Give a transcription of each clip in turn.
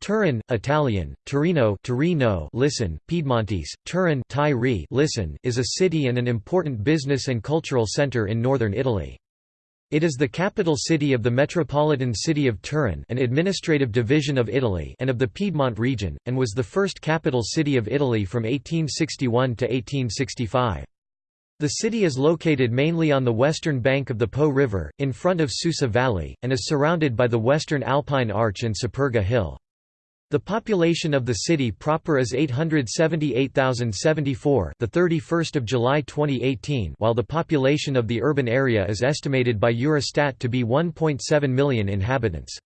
Turin, Italian, Torino, Torino listen, Piedmontese, Turin Thai listen, is a city and an important business and cultural centre in northern Italy. It is the capital city of the metropolitan city of Turin an administrative division of Italy and of the Piedmont region, and was the first capital city of Italy from 1861 to 1865. The city is located mainly on the western bank of the Po River, in front of Susa Valley, and is surrounded by the western Alpine Arch and Superga Hill. The population of the city proper is 878,074 the 31st of July 2018 while the population of the urban area is estimated by Eurostat to be 1.7 million inhabitants.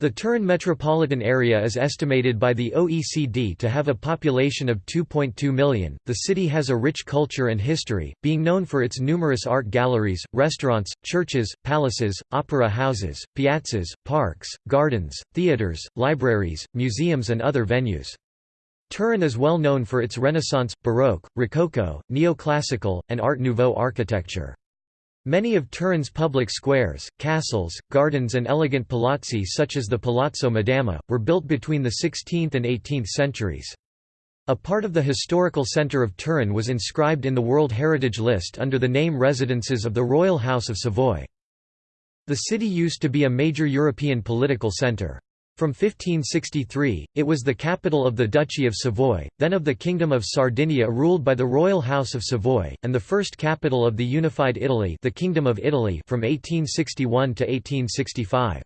The Turin metropolitan area is estimated by the OECD to have a population of 2.2 million. The city has a rich culture and history, being known for its numerous art galleries, restaurants, churches, palaces, opera houses, piazzas, parks, gardens, theaters, libraries, museums, and other venues. Turin is well known for its Renaissance, Baroque, Rococo, Neoclassical, and Art Nouveau architecture. Many of Turin's public squares, castles, gardens and elegant palazzi such as the Palazzo Madama, were built between the 16th and 18th centuries. A part of the historical centre of Turin was inscribed in the World Heritage List under the name Residences of the Royal House of Savoy. The city used to be a major European political centre. From 1563, it was the capital of the Duchy of Savoy, then of the Kingdom of Sardinia ruled by the Royal House of Savoy, and the first capital of the unified Italy the Kingdom of Italy from 1861 to 1865.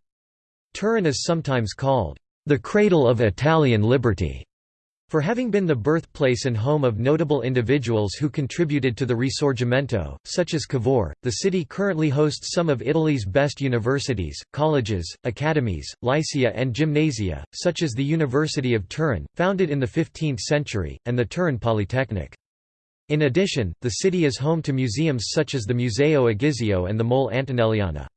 Turin is sometimes called, "...the cradle of Italian liberty." For having been the birthplace and home of notable individuals who contributed to the Risorgimento, such as Cavour, the city currently hosts some of Italy's best universities, colleges, academies, lycea and gymnasia, such as the University of Turin, founded in the 15th century, and the Turin Polytechnic. In addition, the city is home to museums such as the Museo Egizio and the Mole Antonelliana.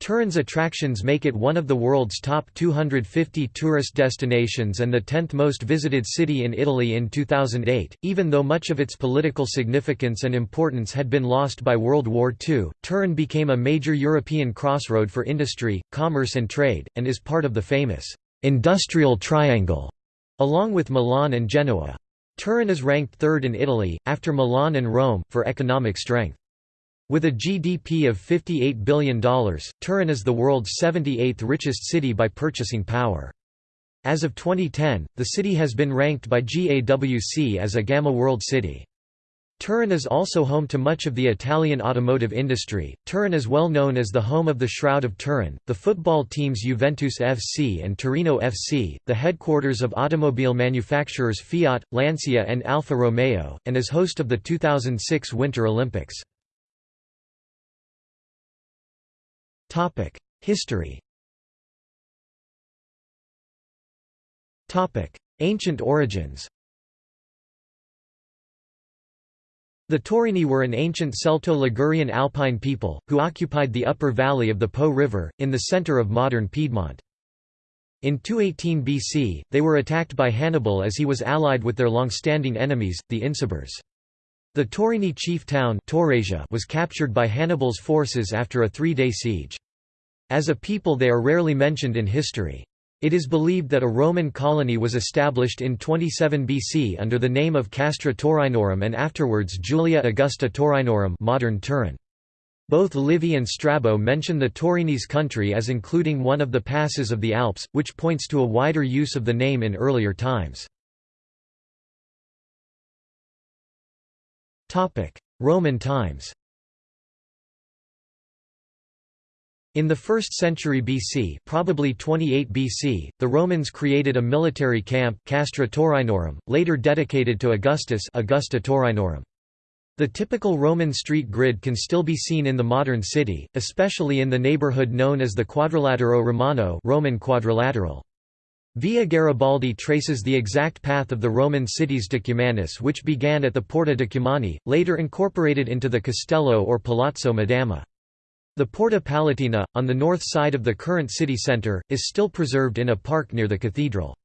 Turin's attractions make it one of the world's top 250 tourist destinations and the 10th most visited city in Italy in 2008. Even though much of its political significance and importance had been lost by World War II, Turin became a major European crossroad for industry, commerce, and trade, and is part of the famous Industrial Triangle, along with Milan and Genoa. Turin is ranked third in Italy, after Milan and Rome, for economic strength. With a GDP of $58 billion, Turin is the world's 78th richest city by purchasing power. As of 2010, the city has been ranked by GAWC as a Gamma World City. Turin is also home to much of the Italian automotive industry. Turin is well known as the home of the Shroud of Turin, the football teams Juventus FC and Torino FC, the headquarters of automobile manufacturers Fiat, Lancia, and Alfa Romeo, and is host of the 2006 Winter Olympics. History Ancient origins The Taurini were an ancient Celto-Ligurian alpine people, who occupied the upper valley of the Po River, in the center of modern Piedmont. In 218 BC, they were attacked by Hannibal as he was allied with their long-standing enemies, the Insubres. The Taurini chief town was captured by Hannibal's forces after a three-day siege. As a people they are rarely mentioned in history. It is believed that a Roman colony was established in 27 BC under the name of Castra Taurinorum and afterwards Julia Augusta Taurinorum modern Turin. Both Livy and Strabo mention the Taurinese country as including one of the passes of the Alps, which points to a wider use of the name in earlier times. Roman times In the 1st century BC, probably 28 BC, the Romans created a military camp Castra Taurinorum, later dedicated to Augustus Augusta Taurinorum. The typical Roman street grid can still be seen in the modern city, especially in the neighborhood known as the Quadrilatero Romano Roman quadrilateral. Via Garibaldi traces the exact path of the Roman cities Decumanus which began at the Porta Decumani, later incorporated into the Castello or Palazzo Madama. The Porta Palatina, on the north side of the current city centre, is still preserved in a park near the cathedral.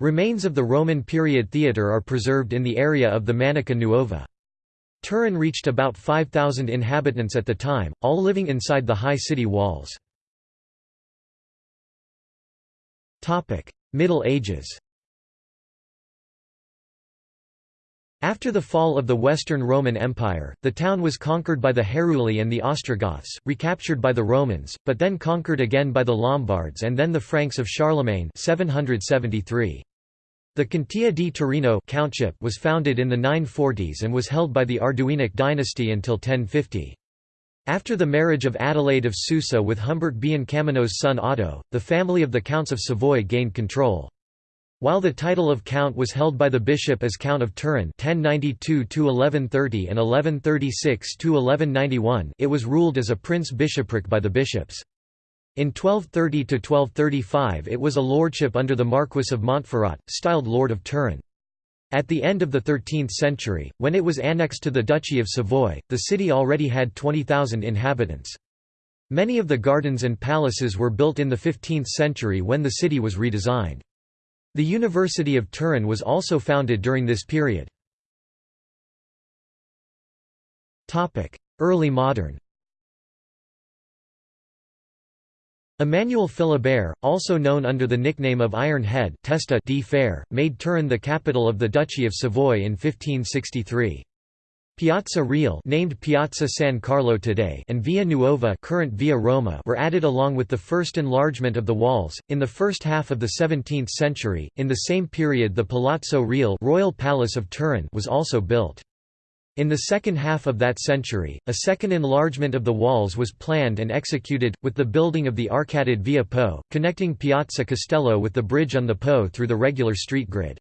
Remains of the Roman period theatre are preserved in the area of the Manica Nuova. Turin reached about 5,000 inhabitants at the time, all living inside the high city walls. Middle Ages After the fall of the Western Roman Empire, the town was conquered by the Heruli and the Ostrogoths, recaptured by the Romans, but then conquered again by the Lombards and then the Franks of Charlemagne 773. The Contea di Torino countship was founded in the 940s and was held by the Arduinic dynasty until 1050. After the marriage of Adelaide of Susa with Humbert Biancamano's son Otto, the family of the Counts of Savoy gained control. While the title of count was held by the bishop as Count of Turin 1092–1130 and 1136–1191 it was ruled as a prince-bishopric by the bishops. In 1230–1235 it was a lordship under the Marquis of Montferrat, styled Lord of Turin. At the end of the 13th century, when it was annexed to the Duchy of Savoy, the city already had 20,000 inhabitants. Many of the gardens and palaces were built in the 15th century when the city was redesigned. The University of Turin was also founded during this period. Early modern Emmanuel Philibert, also known under the nickname of Iron Head Testa di Fer, made Turin the capital of the Duchy of Savoy in 1563. Piazza Reale named Piazza San Carlo today and Via Nuova current Via Roma were added along with the first enlargement of the walls in the first half of the 17th century. In the same period the Palazzo Reale Royal Palace of Turin was also built. In the second half of that century, a second enlargement of the walls was planned and executed, with the building of the arcaded Via Po, connecting Piazza Castello with the bridge on the Po through the regular street grid.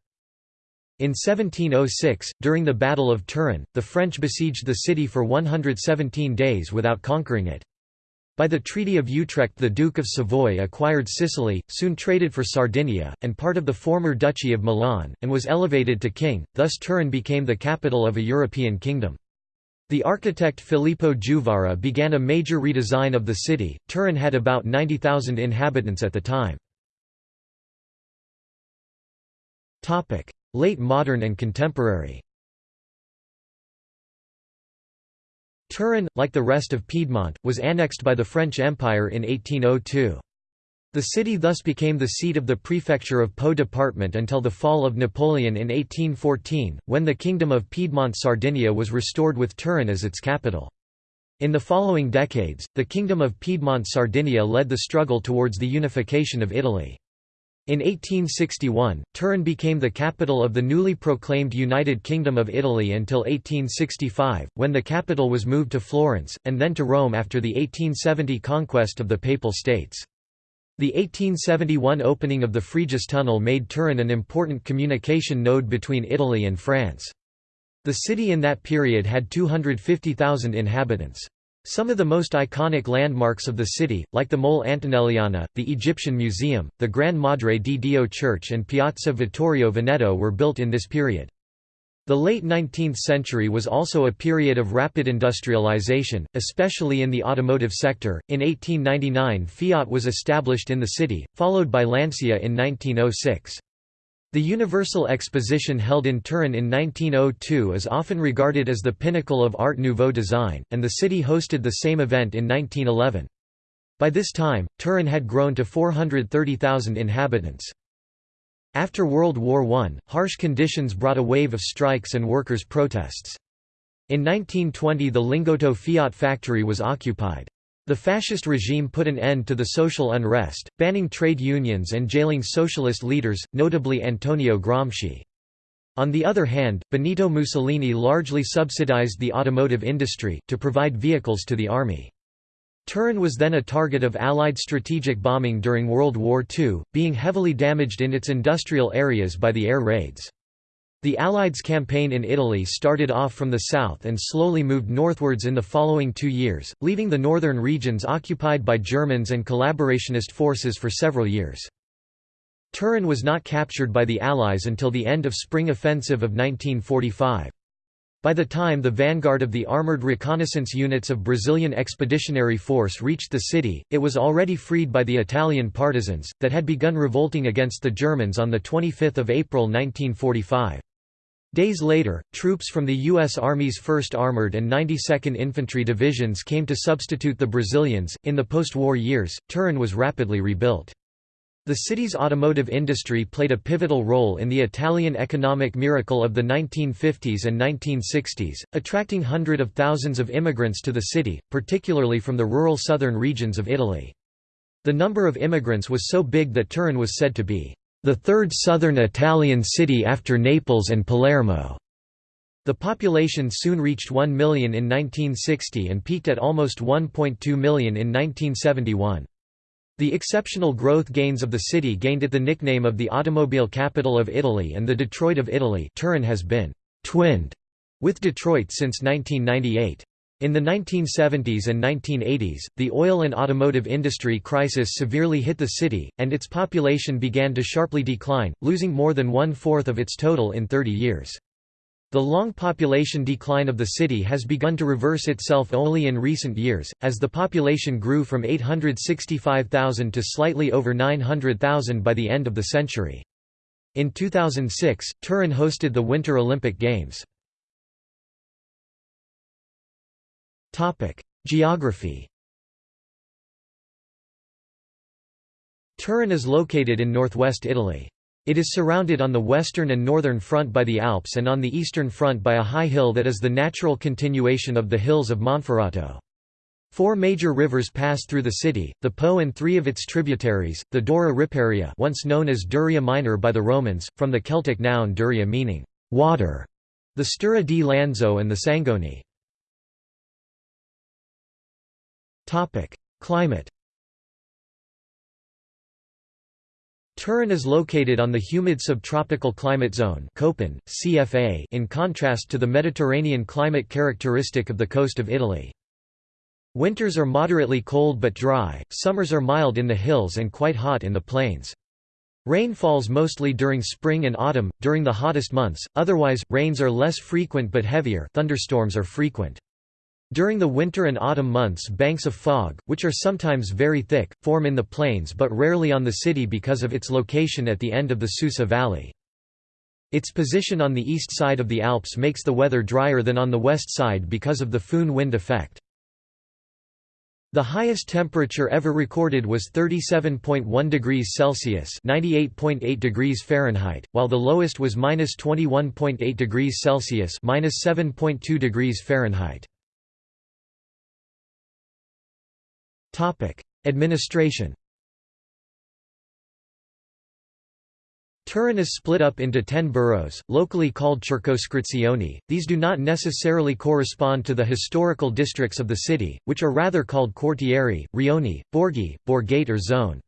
In 1706, during the Battle of Turin, the French besieged the city for 117 days without conquering it. By the Treaty of Utrecht the Duke of Savoy acquired Sicily, soon traded for Sardinia, and part of the former Duchy of Milan, and was elevated to king, thus Turin became the capital of a European kingdom. The architect Filippo Juvara began a major redesign of the city. Turin had about 90,000 inhabitants at the time. Late modern and contemporary Turin, like the rest of Piedmont, was annexed by the French Empire in 1802. The city thus became the seat of the prefecture of Po department until the fall of Napoleon in 1814, when the Kingdom of Piedmont-Sardinia was restored with Turin as its capital. In the following decades, the Kingdom of Piedmont-Sardinia led the struggle towards the unification of Italy. In 1861, Turin became the capital of the newly proclaimed United Kingdom of Italy until 1865, when the capital was moved to Florence, and then to Rome after the 1870 conquest of the Papal States. The 1871 opening of the Frejus Tunnel made Turin an important communication node between Italy and France. The city in that period had 250,000 inhabitants. Some of the most iconic landmarks of the city, like the Mole Antonelliana, the Egyptian Museum, the Gran Madre di Dio Church and Piazza Vittorio Veneto were built in this period. The late 19th century was also a period of rapid industrialization, especially in the automotive sector. In 1899, Fiat was established in the city, followed by Lancia in 1906. The Universal Exposition held in Turin in 1902 is often regarded as the pinnacle of Art Nouveau design, and the city hosted the same event in 1911. By this time, Turin had grown to 430,000 inhabitants. After World War I, harsh conditions brought a wave of strikes and workers' protests. In 1920 the Lingotto Fiat factory was occupied. The fascist regime put an end to the social unrest, banning trade unions and jailing socialist leaders, notably Antonio Gramsci. On the other hand, Benito Mussolini largely subsidized the automotive industry, to provide vehicles to the army. Turin was then a target of Allied strategic bombing during World War II, being heavily damaged in its industrial areas by the air raids. The Allies' campaign in Italy started off from the south and slowly moved northwards in the following two years, leaving the northern regions occupied by Germans and collaborationist forces for several years. Turin was not captured by the Allies until the end of Spring Offensive of 1945. By the time the vanguard of the armoured reconnaissance units of Brazilian Expeditionary Force reached the city, it was already freed by the Italian partisans, that had begun revolting against the Germans on 25 April 1945. Days later, troops from the U.S. Army's 1st Armored and 92nd Infantry Divisions came to substitute the Brazilians. In the post war years, Turin was rapidly rebuilt. The city's automotive industry played a pivotal role in the Italian economic miracle of the 1950s and 1960s, attracting hundreds of thousands of immigrants to the city, particularly from the rural southern regions of Italy. The number of immigrants was so big that Turin was said to be the third southern Italian city after Naples and Palermo. The population soon reached 1 million in 1960 and peaked at almost 1.2 million in 1971. The exceptional growth gains of the city gained it the nickname of the automobile capital of Italy and the Detroit of Italy Turin has been «twinned» with Detroit since 1998. In the 1970s and 1980s, the oil and automotive industry crisis severely hit the city, and its population began to sharply decline, losing more than one-fourth of its total in 30 years. The long population decline of the city has begun to reverse itself only in recent years, as the population grew from 865,000 to slightly over 900,000 by the end of the century. In 2006, Turin hosted the Winter Olympic Games. Geography Turin is located in northwest Italy. It is surrounded on the western and northern front by the Alps and on the eastern front by a high hill that is the natural continuation of the hills of Monferrato. Four major rivers pass through the city, the Po and three of its tributaries, the Dora Riparia once known as Duria Minor by the Romans, from the Celtic noun duria meaning water, the Stura di Lanzo and the Sangone. Climate Turin is located on the humid subtropical climate zone Köppen, CFA in contrast to the Mediterranean climate characteristic of the coast of Italy. Winters are moderately cold but dry, summers are mild in the hills and quite hot in the plains. Rain falls mostly during spring and autumn, during the hottest months, otherwise, rains are less frequent but heavier thunderstorms are frequent. During the winter and autumn months banks of fog, which are sometimes very thick, form in the plains but rarely on the city because of its location at the end of the Susa Valley. Its position on the east side of the Alps makes the weather drier than on the west side because of the Foehn wind effect. The highest temperature ever recorded was 37.1 degrees Celsius (98.8 degrees Fahrenheit), while the lowest was -21.8 degrees Celsius (-7.2 degrees Fahrenheit). Administration Turin is split up into ten boroughs, locally called circoscrizioni. These do not necessarily correspond to the historical districts of the city, which are rather called quartieri, rioni, borghi, borgate or zone.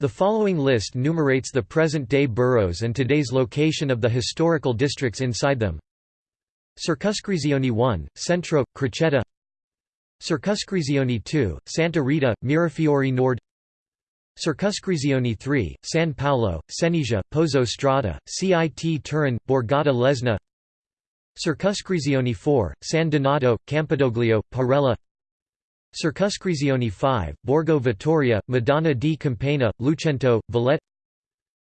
The following list numerates the present-day boroughs and today's location of the historical districts inside them. Circoscrizione 1, Centro, Crocetta Circoscrizione 2, Santa Rita, Mirafiori Nord. Circoscrizione 3, San Paolo, Cenisia, Pozzo Strada, CIT Turin, Borgata Lesna. Circoscrizione 4, San Donato, Campidoglio, Parella. Circoscrizione 5, Borgo Vittoria, Madonna di Campagna, Lucento, Vallette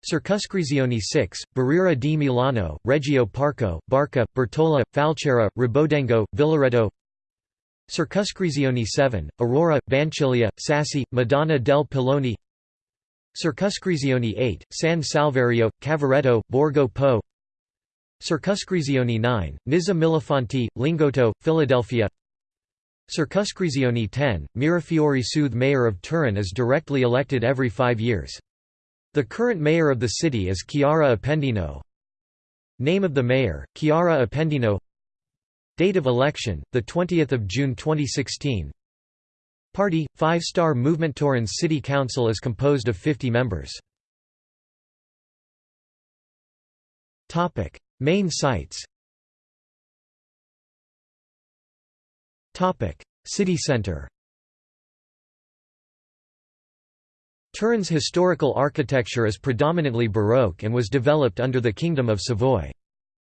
Circoscrizione 6, Barriera di Milano, Reggio Parco, Barca, Bertola, Falcera, Rebaudengo, Villaretto Circoscrizione 7, Aurora, Vanchiglia, Sassi, Madonna del Pilone Circoscrizione 8, San Salvario, Cavoretto, Borgo Po Circoscrizione 9, Nizza Millefonti, Lingotto, Philadelphia Circoscrizione 10, Mirafiori Sud Mayor of Turin is directly elected every five years. The current mayor of the city is Chiara Appendino. Name of the mayor, Chiara Appendino Date of election, 20 June 2016 Party, Five Star Movement Turin's City Council is composed of 50 members. Main sites. City centre Turin's historical architecture is predominantly Baroque and was developed under the Kingdom of Savoy.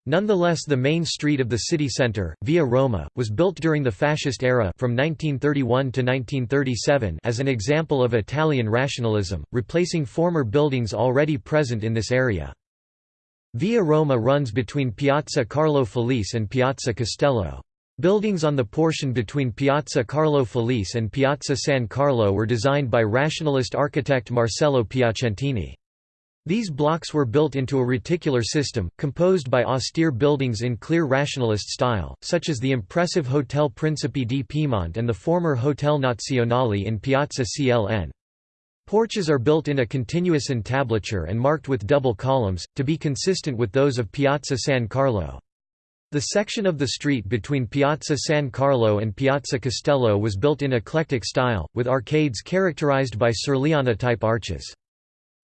Nonetheless the main street of the city centre, Via Roma, was built during the Fascist era from 1931 to 1937 as an example of Italian rationalism, replacing former buildings already present in this area. Via Roma runs between Piazza Carlo Felice and Piazza Castello. Buildings on the portion between Piazza Carlo Felice and Piazza San Carlo were designed by rationalist architect Marcello Piacentini. These blocks were built into a reticular system, composed by austere buildings in clear rationalist style, such as the impressive Hotel Principe di Piemont and the former Hotel Nazionale in Piazza CLN. Porches are built in a continuous entablature and marked with double columns, to be consistent with those of Piazza San Carlo. The section of the street between Piazza San Carlo and Piazza Castello was built in eclectic style, with arcades characterized by Serliana-type arches.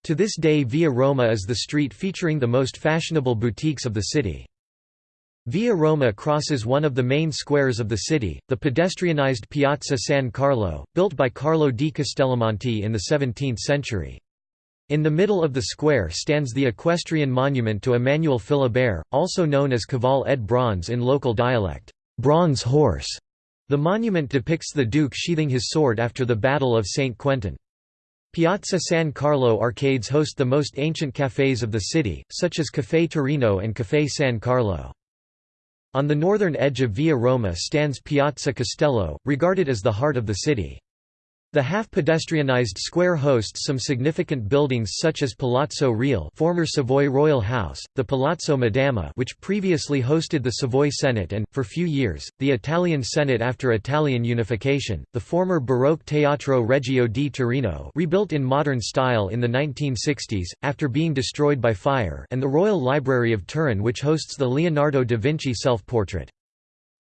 To this day Via Roma is the street featuring the most fashionable boutiques of the city. Via Roma crosses one of the main squares of the city, the pedestrianized Piazza San Carlo, built by Carlo di Castellamonte in the 17th century. In the middle of the square stands the equestrian monument to Emmanuel Philibert, also known as Cavale ed Bronze in local dialect, bronze horse. The monument depicts the Duke sheathing his sword after the Battle of St. Quentin. Piazza San Carlo arcades host the most ancient cafés of the city, such as Café Torino and Café San Carlo. On the northern edge of Via Roma stands Piazza Castello, regarded as the heart of the city. The half-pedestrianized square hosts some significant buildings such as Palazzo Reale former Savoy Royal House, the Palazzo Madama which previously hosted the Savoy Senate and, for few years, the Italian Senate after Italian unification, the former Baroque Teatro Regio di Torino rebuilt in modern style in the 1960s, after being destroyed by fire and the Royal Library of Turin which hosts the Leonardo da Vinci self-portrait.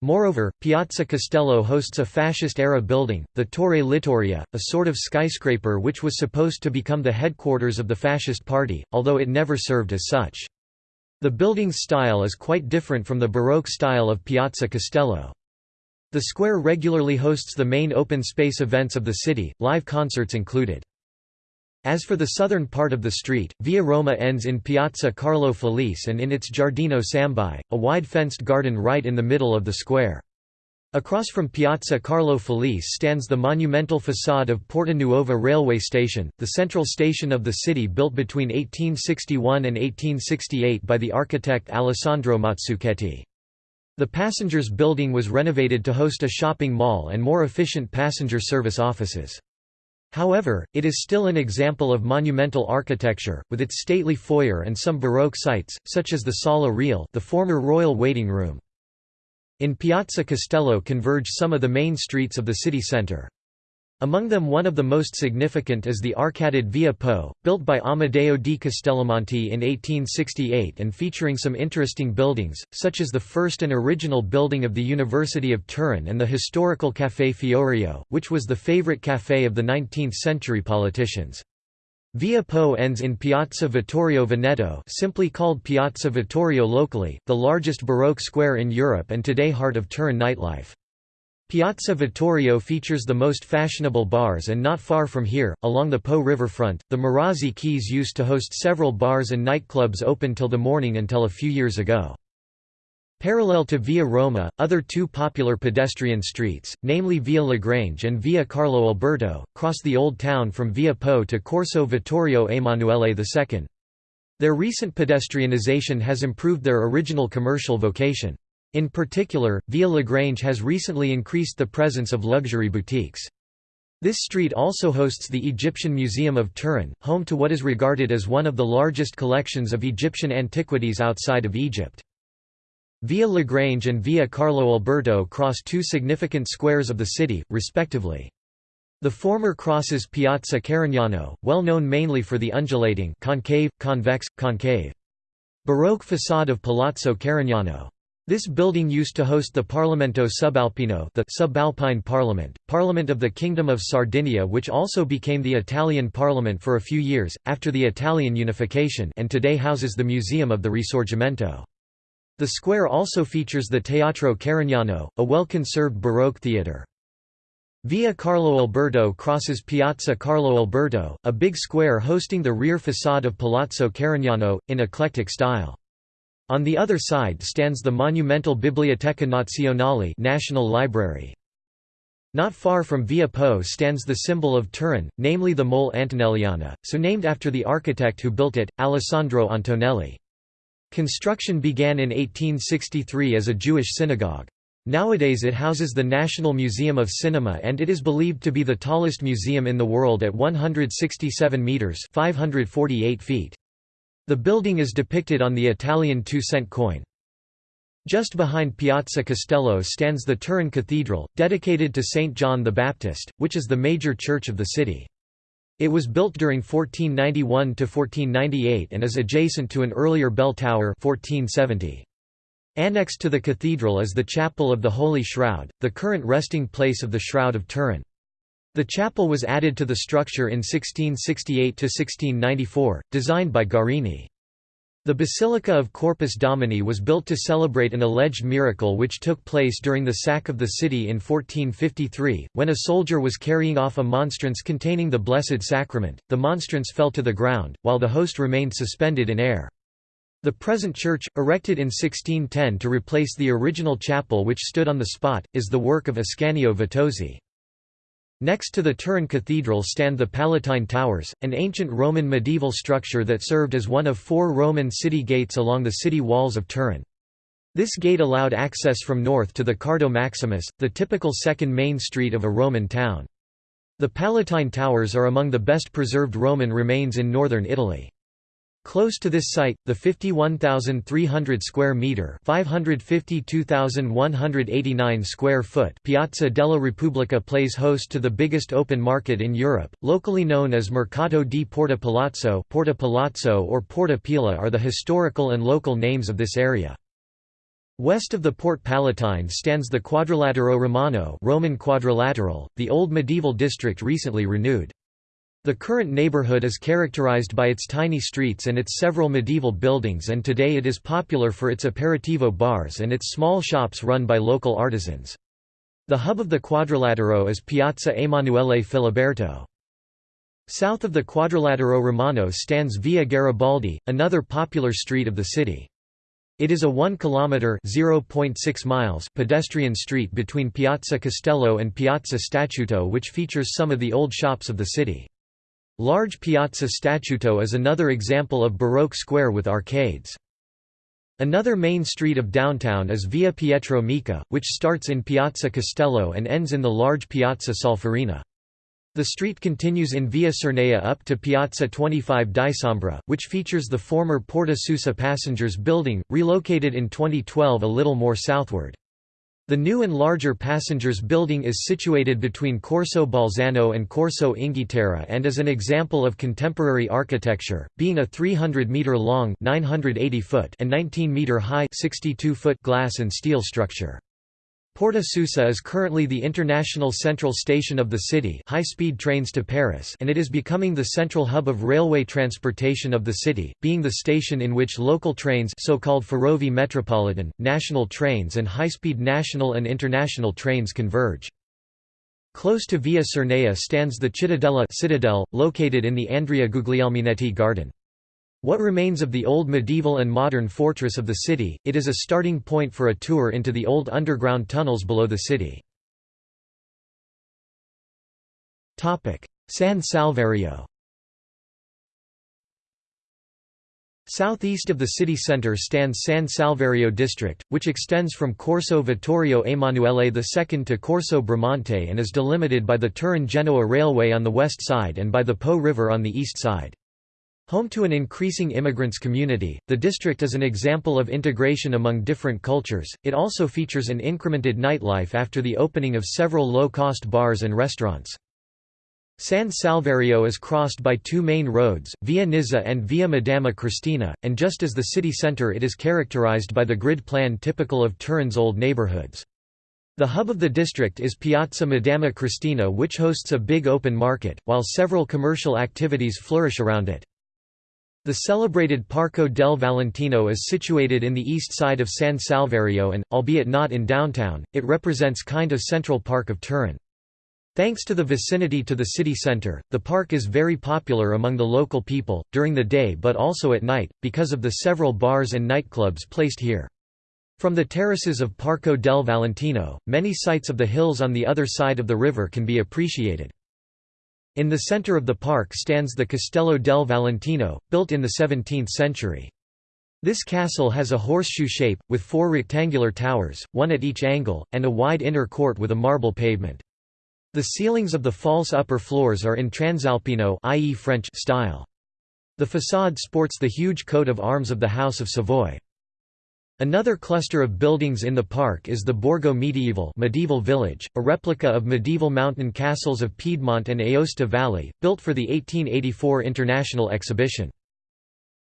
Moreover, Piazza Castello hosts a fascist-era building, the Torre Littoria, a sort of skyscraper which was supposed to become the headquarters of the Fascist Party, although it never served as such. The building's style is quite different from the Baroque style of Piazza Castello. The square regularly hosts the main open space events of the city, live concerts included. As for the southern part of the street, Via Roma ends in Piazza Carlo Felice and in its Giardino Sambuy, a wide fenced garden right in the middle of the square. Across from Piazza Carlo Felice stands the monumental facade of Porta Nuova railway station, the central station of the city built between 1861 and 1868 by the architect Alessandro Mazzucchetti. The passengers building was renovated to host a shopping mall and more efficient passenger service offices. However, it is still an example of monumental architecture, with its stately foyer and some Baroque sites, such as the Sala Reale the former royal waiting room. In Piazza Castello converge some of the main streets of the city centre. Among them one of the most significant is the arcaded Via Po, built by Amedeo di Castellamonte in 1868 and featuring some interesting buildings, such as the first and original building of the University of Turin and the historical Café Fiorio, which was the favorite café of the 19th-century politicians. Via Po ends in Piazza Vittorio Veneto simply called Piazza Vittorio locally, the largest Baroque square in Europe and today heart of Turin nightlife. Piazza Vittorio features the most fashionable bars and not far from here, along the Po riverfront, the Murazzi Quays used to host several bars and nightclubs open till the morning until a few years ago. Parallel to Via Roma, other two popular pedestrian streets, namely Via Lagrange and Via Carlo Alberto, cross the Old Town from Via Po to Corso Vittorio Emanuele II. Their recent pedestrianization has improved their original commercial vocation. In particular, Via Lagrange has recently increased the presence of luxury boutiques. This street also hosts the Egyptian Museum of Turin, home to what is regarded as one of the largest collections of Egyptian antiquities outside of Egypt. Via Lagrange and Via Carlo Alberto cross two significant squares of the city, respectively. The former crosses Piazza Carignano, well known mainly for the undulating concave, convex, concave Baroque facade of Palazzo Carignano. This building used to host the Parlamento Subalpino the subalpine parliament, parliament of the Kingdom of Sardinia which also became the Italian parliament for a few years, after the Italian unification and today houses the Museum of the Risorgimento. The square also features the Teatro Carignano, a well-conserved Baroque theatre. Via Carlo Alberto crosses Piazza Carlo Alberto, a big square hosting the rear facade of Palazzo Carignano, in eclectic style. On the other side stands the monumental Biblioteca Nazionale National Library. Not far from Via Po stands the symbol of Turin, namely the Mole Antonelliana, so named after the architect who built it, Alessandro Antonelli. Construction began in 1863 as a Jewish synagogue. Nowadays it houses the National Museum of Cinema and it is believed to be the tallest museum in the world at 167 metres 548 feet. The building is depicted on the Italian two-cent coin. Just behind Piazza Castello stands the Turin Cathedral, dedicated to St. John the Baptist, which is the major church of the city. It was built during 1491–1498 and is adjacent to an earlier bell tower 1470. Annexed to the cathedral is the Chapel of the Holy Shroud, the current resting place of the Shroud of Turin. The chapel was added to the structure in 1668–1694, designed by Guarini. The Basilica of Corpus Domini was built to celebrate an alleged miracle which took place during the sack of the city in 1453, when a soldier was carrying off a monstrance containing the Blessed Sacrament, the monstrance fell to the ground, while the host remained suspended in air. The present church, erected in 1610 to replace the original chapel which stood on the spot, is the work of Ascanio Vitozzi. Next to the Turin Cathedral stand the Palatine Towers, an ancient Roman medieval structure that served as one of four Roman city gates along the city walls of Turin. This gate allowed access from north to the Cardo Maximus, the typical second main street of a Roman town. The Palatine Towers are among the best preserved Roman remains in northern Italy. Close to this site, the 51,300 square meter (552,189 square foot) Piazza della Repubblica plays host to the biggest open market in Europe, locally known as Mercato di Porta Palazzo, Porta Palazzo or Porta Pila are the historical and local names of this area. West of the Port Palatine stands the Quadrilatero Romano Roman Quadrilateral, the old medieval district recently renewed. The current neighborhood is characterized by its tiny streets and its several medieval buildings and today it is popular for its aperitivo bars and its small shops run by local artisans. The hub of the Quadrilatero is Piazza Emanuele Filiberto. South of the Quadrilatero Romano stands Via Garibaldi, another popular street of the city. It is a 1 kilometer (0.6 miles) pedestrian street between Piazza Castello and Piazza Statuto which features some of the old shops of the city. Large Piazza Statuto is another example of Baroque square with arcades. Another main street of downtown is Via Pietro Micca, which starts in Piazza Castello and ends in the large Piazza Solferino. The street continues in Via Cernaia up to Piazza 25 Dicembra, which features the former Porta Susa passengers building, relocated in 2012 a little more southward. The new and larger passengers building is situated between Corso Bolzano and Corso Inghilterra and is an example of contemporary architecture, being a 300-metre-long 980 foot and 19-metre-high 62 foot glass and steel structure. Porta Susa is currently the international central station of the city high-speed trains to Paris and it is becoming the central hub of railway transportation of the city, being the station in which local trains so-called Ferrovie Metropolitan, national trains and high-speed national and international trains converge. Close to Via Cernaia stands the Cittadella Citadel, located in the Andrea Guglielminetti Garden. What remains of the old medieval and modern fortress of the city, it is a starting point for a tour into the old underground tunnels below the city. San Salvario Southeast of the city centre stands San Salvario district, which extends from Corso Vittorio Emanuele II to Corso Bramante and is delimited by the Turin-Genoa railway on the west side and by the Po River on the east side. Home to an increasing immigrants community, the district is an example of integration among different cultures. It also features an incremented nightlife after the opening of several low-cost bars and restaurants. San Salvario is crossed by two main roads, Via Nizza and Via Madama Cristina, and just as the city centre it is characterized by the grid plan typical of Turin's old neighborhoods. The hub of the district is Piazza Madama Cristina which hosts a big open market, while several commercial activities flourish around it. The celebrated Parco del Valentino is situated in the east side of San Salvario and, albeit not in downtown, it represents kind of Central Park of Turin. Thanks to the vicinity to the city centre, the park is very popular among the local people, during the day but also at night, because of the several bars and nightclubs placed here. From the terraces of Parco del Valentino, many sights of the hills on the other side of the river can be appreciated. In the center of the park stands the Castello del Valentino, built in the 17th century. This castle has a horseshoe shape, with four rectangular towers, one at each angle, and a wide inner court with a marble pavement. The ceilings of the false upper floors are in Transalpino i.e. French style. The façade sports the huge coat of arms of the House of Savoy. Another cluster of buildings in the park is the Borgo Medieval medieval village, a replica of medieval mountain castles of Piedmont and Aosta Valley, built for the 1884 International Exhibition.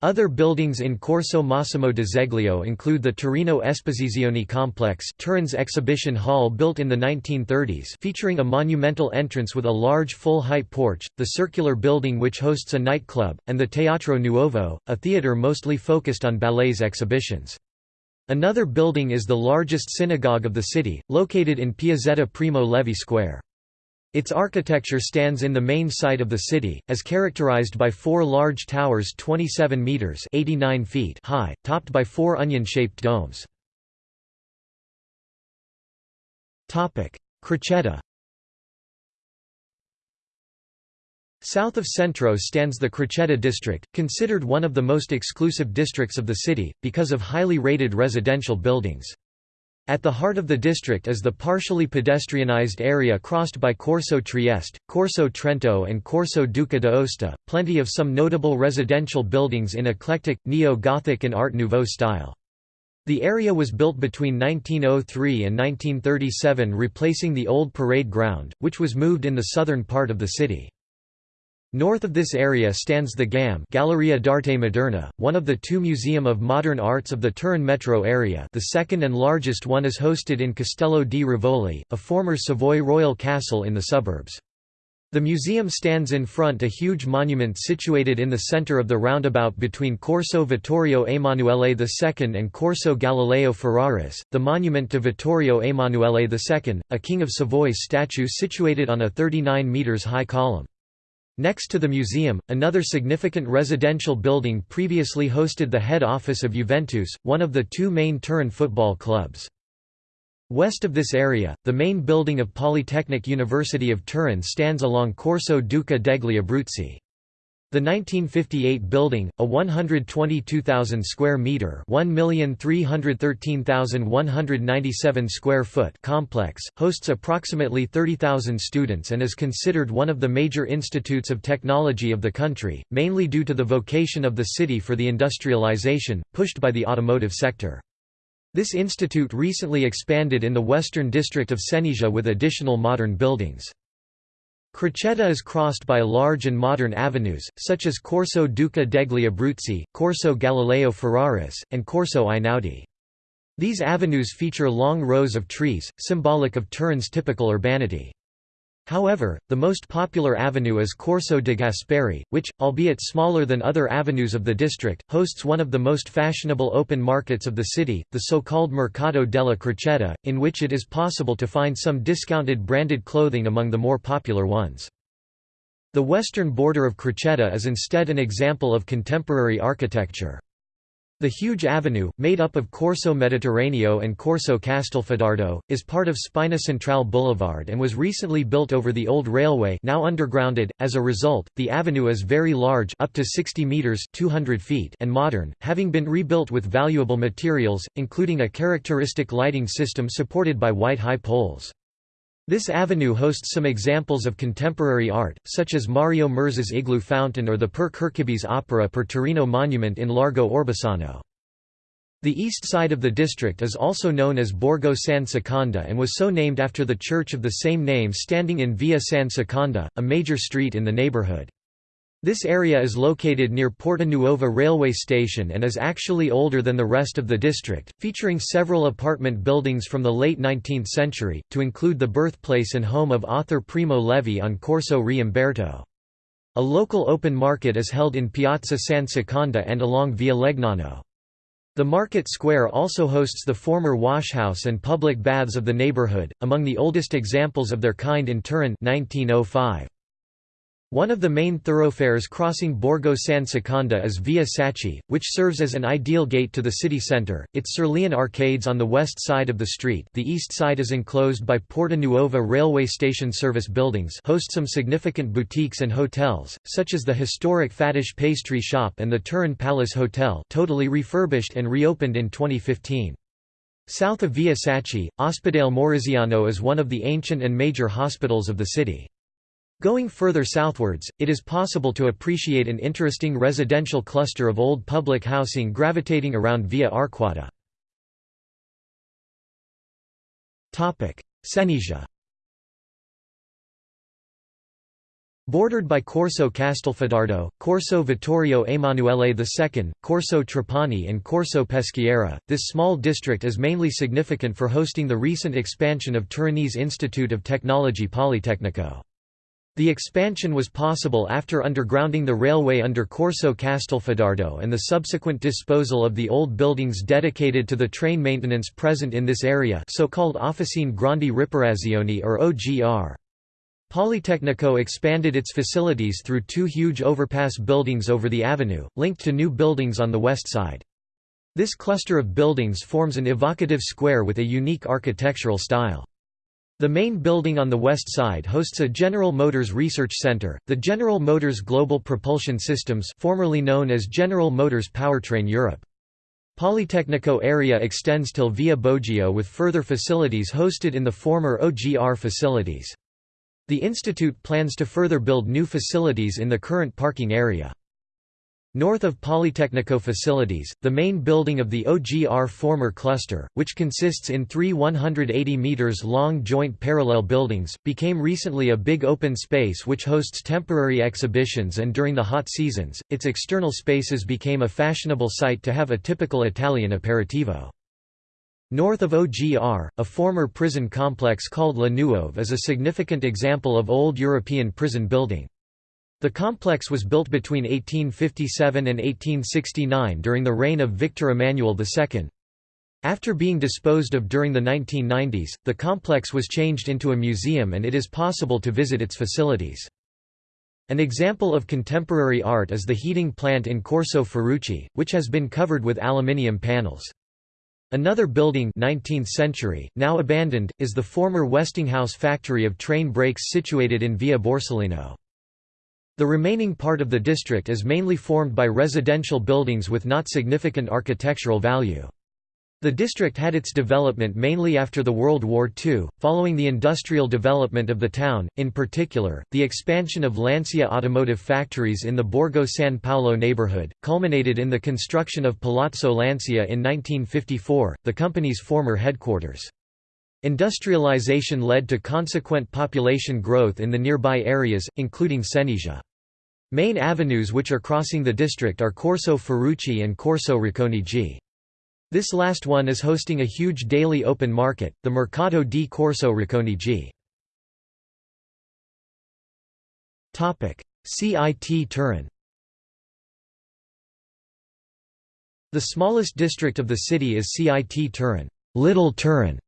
Other buildings in Corso Massimo d'Azeglio include the Torino Esposizioni Complex Turin's exhibition hall built in the 1930s featuring a monumental entrance with a large full-height porch, the circular building which hosts a nightclub, and the Teatro Nuovo, a theatre mostly focused on ballets exhibitions. Another building is the largest synagogue of the city, located in Piazzetta Primo Levi Square. Its architecture stands in the main site of the city, as characterized by four large towers 27 meters (89 feet) high, topped by four onion-shaped domes. Crocetta. South of Centro stands the Crocetta district, considered one of the most exclusive districts of the city, because of highly rated residential buildings. At the heart of the district is the partially pedestrianized area crossed by Corso Trieste, Corso Trento and Corso Duca d'Aosta, plenty of some notable residential buildings in eclectic, neo-Gothic and Art Nouveau style. The area was built between 1903 and 1937 replacing the old parade ground, which was moved in the southern part of the city. North of this area stands the GAM Galleria d'Arte Moderna, one of the two Museum of Modern Arts of the Turin metro area the second and largest one is hosted in Castello di Rivoli, a former Savoy royal castle in the suburbs. The museum stands in front a huge monument situated in the center of the roundabout between Corso Vittorio Emanuele II and Corso Galileo Ferraris, the monument to Vittorio Emanuele II, a King of Savoy statue situated on a 39 metres high column. Next to the museum, another significant residential building previously hosted the head office of Juventus, one of the two main Turin football clubs. West of this area, the main building of Polytechnic University of Turin stands along Corso Duca degli Abruzzi. The 1958 building, a 122,000 square meter, 1,313,197 square foot complex, hosts approximately 30,000 students and is considered one of the major institutes of technology of the country, mainly due to the vocation of the city for the industrialization pushed by the automotive sector. This institute recently expanded in the western district of Cenisia with additional modern buildings. Crocetta is crossed by large and modern avenues, such as Corso Duca degli Abruzzi, Corso Galileo Ferraris, and Corso Einaudi. These avenues feature long rows of trees, symbolic of Turin's typical urbanity. However, the most popular avenue is Corso de Gasperi, which, albeit smaller than other avenues of the district, hosts one of the most fashionable open markets of the city, the so-called Mercato della Crocetta, in which it is possible to find some discounted branded clothing among the more popular ones. The western border of Crocetta is instead an example of contemporary architecture. The huge avenue, made up of Corso Mediterraneo and Corso Castelfidardo, is part of Spina Centrale Boulevard and was recently built over the old railway now undergrounded. As a result, the avenue is very large up to 60 meters 200 feet and modern, having been rebuilt with valuable materials, including a characteristic lighting system supported by white high poles. This avenue hosts some examples of contemporary art, such as Mario Merz's Igloo Fountain or the Per Kirkeby's Opera per Torino monument in Largo Orbassano. The east side of the district is also known as Borgo San Secondo and was so named after the church of the same name standing in Via San Secondo, a major street in the neighborhood. This area is located near Porta Nuova railway station and is actually older than the rest of the district, featuring several apartment buildings from the late 19th century, to include the birthplace and home of author Primo Levi on Corso Re Umberto. A local open market is held in Piazza San Secondo and along Via Legnano. The market square also hosts the former washhouse and public baths of the neighborhood, among the oldest examples of their kind in Turin 1905. One of the main thoroughfares crossing Borgo San Secondo is Via Sacchi, which serves as an ideal gate to the city centre. Its Cerulean arcades on the west side of the street the east side is enclosed by Porta Nuova railway station service buildings host some significant boutiques and hotels, such as the historic Fatish pastry shop and the Turin Palace Hotel totally refurbished and reopened in 2015. South of Via Sacchi, Ospedale Mauriziano is one of the ancient and major hospitals of the city. Going further southwards, it is possible to appreciate an interesting residential cluster of old public housing gravitating around Via Arquata. Cenisia Bordered by Corso Castelfidardo, Corso Vittorio Emanuele II, Corso Trapani and Corso Peschiera, this small district is mainly significant for hosting the recent expansion of Turinese Institute of Technology Politecnico. The expansion was possible after undergrounding the railway under Corso Castelfidardo and the subsequent disposal of the old buildings dedicated to the train maintenance present in this area so-called Officine Grandi Riparazioni or OGR. Politecnico expanded its facilities through two huge overpass buildings over the avenue, linked to new buildings on the west side. This cluster of buildings forms an evocative square with a unique architectural style. The main building on the west side hosts a General Motors Research Center, the General Motors Global Propulsion Systems formerly known as General Motors Powertrain Europe. Politecnico area extends till Via Boggio with further facilities hosted in the former OGR facilities. The institute plans to further build new facilities in the current parking area. North of Politecnico facilities, the main building of the OGR former cluster, which consists in three 180 meters long joint parallel buildings, became recently a big open space which hosts temporary exhibitions and during the hot seasons, its external spaces became a fashionable site to have a typical Italian aperitivo. North of OGR, a former prison complex called La Nuove is a significant example of old European prison building. The complex was built between 1857 and 1869 during the reign of Victor Emmanuel II. After being disposed of during the 1990s, the complex was changed into a museum and it is possible to visit its facilities. An example of contemporary art is the heating plant in Corso Ferrucci, which has been covered with aluminium panels. Another building 19th century, now abandoned, is the former Westinghouse factory of train brakes situated in Via Borsellino. The remaining part of the district is mainly formed by residential buildings with not significant architectural value. The district had its development mainly after the World War II, following the industrial development of the town, in particular, the expansion of Lancia automotive factories in the Borgo San Paolo neighborhood, culminated in the construction of Palazzo Lancia in 1954, the company's former headquarters. Industrialization led to consequent population growth in the nearby areas, including Cenisia. Main avenues which are crossing the district are Corso Ferrucci and Corso Racconigi. This last one is hosting a huge daily open market, the Mercato di Corso Racconigi. CIT Turin The smallest district of the city is CIT Turin, Little Turin,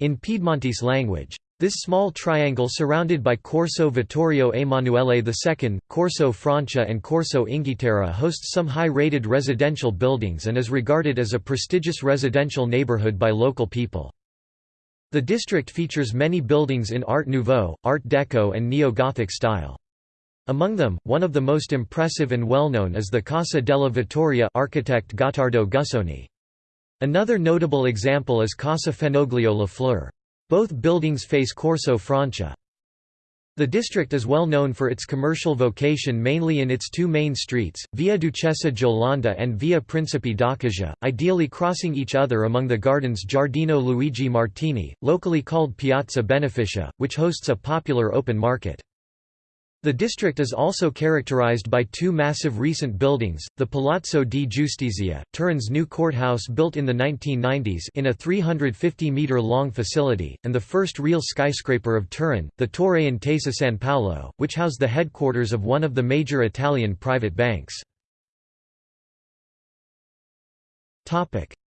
in Piedmontese language. This small triangle surrounded by Corso Vittorio Emanuele II, Corso Francia and Corso Inghilterra hosts some high-rated residential buildings and is regarded as a prestigious residential neighborhood by local people. The district features many buildings in Art Nouveau, Art Deco and Neo-Gothic style. Among them, one of the most impressive and well-known is the Casa della Vittoria architect Gottardo Gussoni. Another notable example is Casa Fenoglio La Fleur. Both buildings face Corso Francia. The district is well known for its commercial vocation mainly in its two main streets, Via Duchessa Jolanda and Via Principe d'Accasia, ideally crossing each other among the gardens Giardino Luigi Martini, locally called Piazza Benefica, which hosts a popular open market. The district is also characterized by two massive recent buildings, the Palazzo di Giustizia, Turin's new courthouse built in the 1990s in a 350-metre-long facility, and the first real skyscraper of Turin, the Torre Intesa San Paolo, which housed the headquarters of one of the major Italian private banks.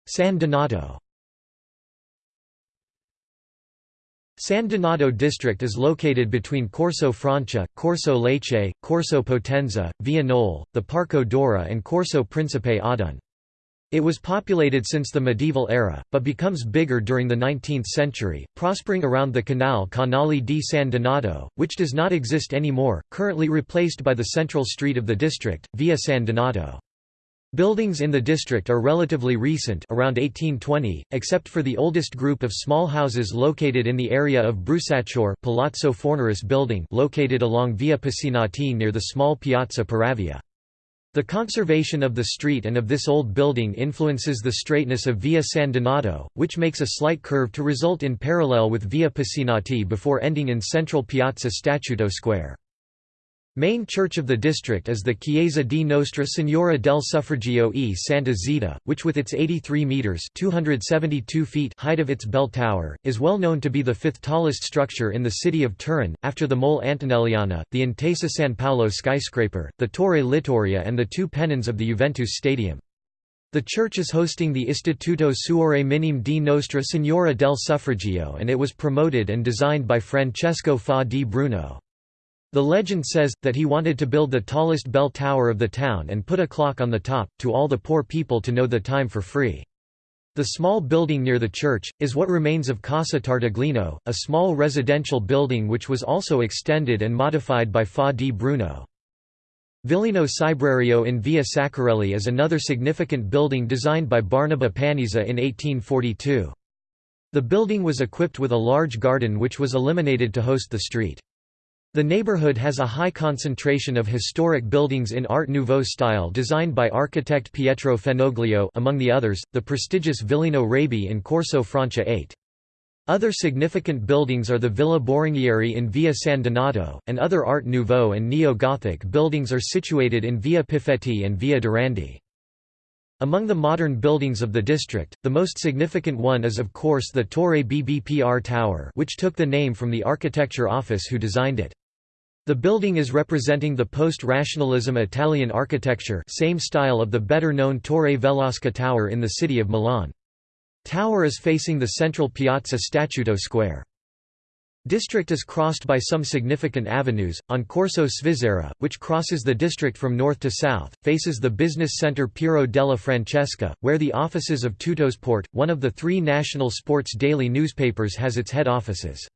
San Donato San Donato district is located between Corso Francia, Corso Lecce, Corso Potenza, Via Nole, the Parco Dora and Corso Principe Oddone. It was populated since the medieval era, but becomes bigger during the 19th century, prospering around the canal Canale di San Donato, which does not exist anymore, currently replaced by the central street of the district, Via San Donato. Buildings in the district are relatively recent around 1820, except for the oldest group of small houses located in the area of Brusaciore Palazzo Fornaris building located along Via Pisinati near the small Piazza Paravia. The conservation of the street and of this old building influences the straightness of Via San Donato, which makes a slight curve to result in parallel with Via Pisinati before ending in central Piazza Statuto Square. Main church of the district is the Chiesa di Nostra Signora del Suffragio e Santa Zita, which with its 83 metres 272 feet height of its bell tower, is well known to be the fifth tallest structure in the city of Turin, after the Mole Antonelliana, the Intesa San Paolo skyscraper, the Torre Littoria and the two pennons of the Juventus Stadium. The church is hosting the Istituto Suore Minime di Nostra Signora del Suffragio and it was promoted and designed by Francesco Faà di Bruno. The legend says, that he wanted to build the tallest bell tower of the town and put a clock on the top, to all the poor people to know the time for free. The small building near the church, is what remains of Casa Tartaglino, a small residential building which was also extended and modified by Faà di Bruno. Villino Cibrario in Via Saccarelli is another significant building designed by Barnaba Panizza in 1842. The building was equipped with a large garden which was eliminated to host the street. The neighborhood has a high concentration of historic buildings in Art Nouveau style designed by architect Pietro Fenoglio among the others, the prestigious Villino Raby in Corso Francia 8. Other significant buildings are the Villa Boringhieri in Via San Donato, and other Art Nouveau and Neo-Gothic buildings are situated in Via Piffetti and Via Durandi. Among the modern buildings of the district, the most significant one is of course the Torre BBPR Tower which took the name from the architecture office who designed it. The building is representing the post-rationalism Italian architecture same style of the better-known Torre Velasca Tower in the city of Milan. Tower is facing the central Piazza Statuto Square. District is crossed by some significant avenues, on Corso Svizzera, which crosses the district from north to south, faces the business centre Piero della Francesca, where the offices of Tuttosport, one of the three national sports daily newspapers has its head offices.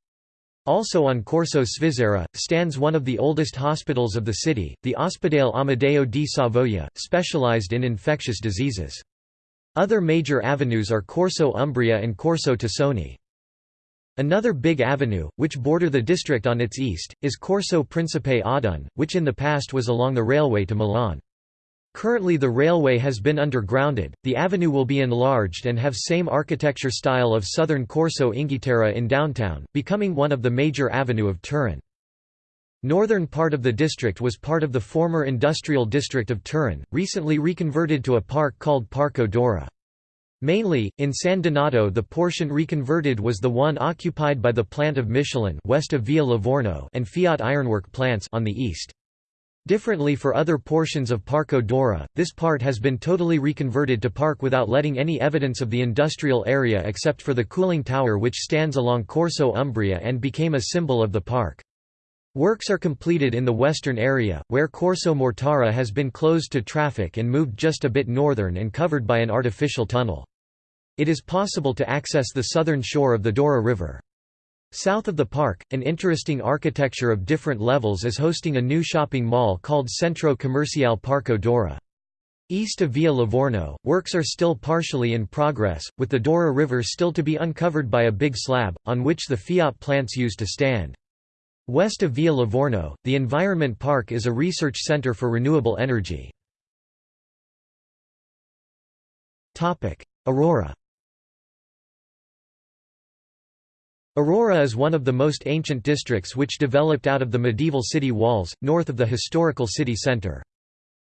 Also on Corso Svizzera, stands one of the oldest hospitals of the city, the Ospedale Amedeo di Savoia, specialized in infectious diseases. Other major avenues are Corso Umbria and Corso Tassoni. Another big avenue, which border the district on its east, is Corso Principe Oddone, which in the past was along the railway to Milan. Currently the railway has been undergrounded, the avenue will be enlarged and have same architecture style of southern Corso Inghilterra in downtown, becoming one of the major avenue of Turin. Northern part of the district was part of the former industrial district of Turin, recently reconverted to a park called Parco Dora. Mainly, in San Donato the portion reconverted was the one occupied by the plant of Michelin west of Via Livorno and Fiat Ironwork plants on the east. Differently for other portions of Parco Dora, this part has been totally reconverted to park without letting any evidence of the industrial area except for the cooling tower which stands along Corso Umbria and became a symbol of the park. Works are completed in the western area, where Corso Mortara has been closed to traffic and moved just a bit northern and covered by an artificial tunnel. It is possible to access the southern shore of the Dora River. South of the park, an interesting architecture of different levels is hosting a new shopping mall called Centro Comercial Parco Dora. East of Via Livorno, works are still partially in progress, with the Dora River still to be uncovered by a big slab, on which the Fiat plants used to stand. West of Via Livorno, the Environment Park is a research center for renewable energy. Aurora Aurora is one of the most ancient districts which developed out of the medieval city walls, north of the historical city centre.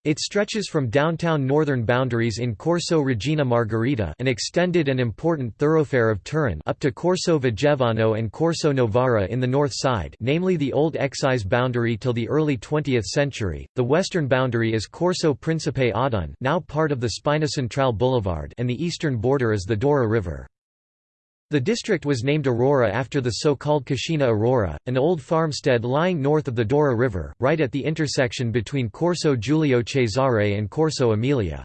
It stretches from downtown northern boundaries in Corso Regina Margherita an extended and important thoroughfare of Turin up to Corso Vigevano and Corso Novara in the north side namely the old excise boundary till the early 20th century, the western boundary is Corso Principe Oddone now part of the Spina Centrale Boulevard and the eastern border is the Dora River. The district was named Aurora after the so-called Cascina Aurora, an old farmstead lying north of the Dora River, right at the intersection between Corso Giulio Cesare and Corso Emilia.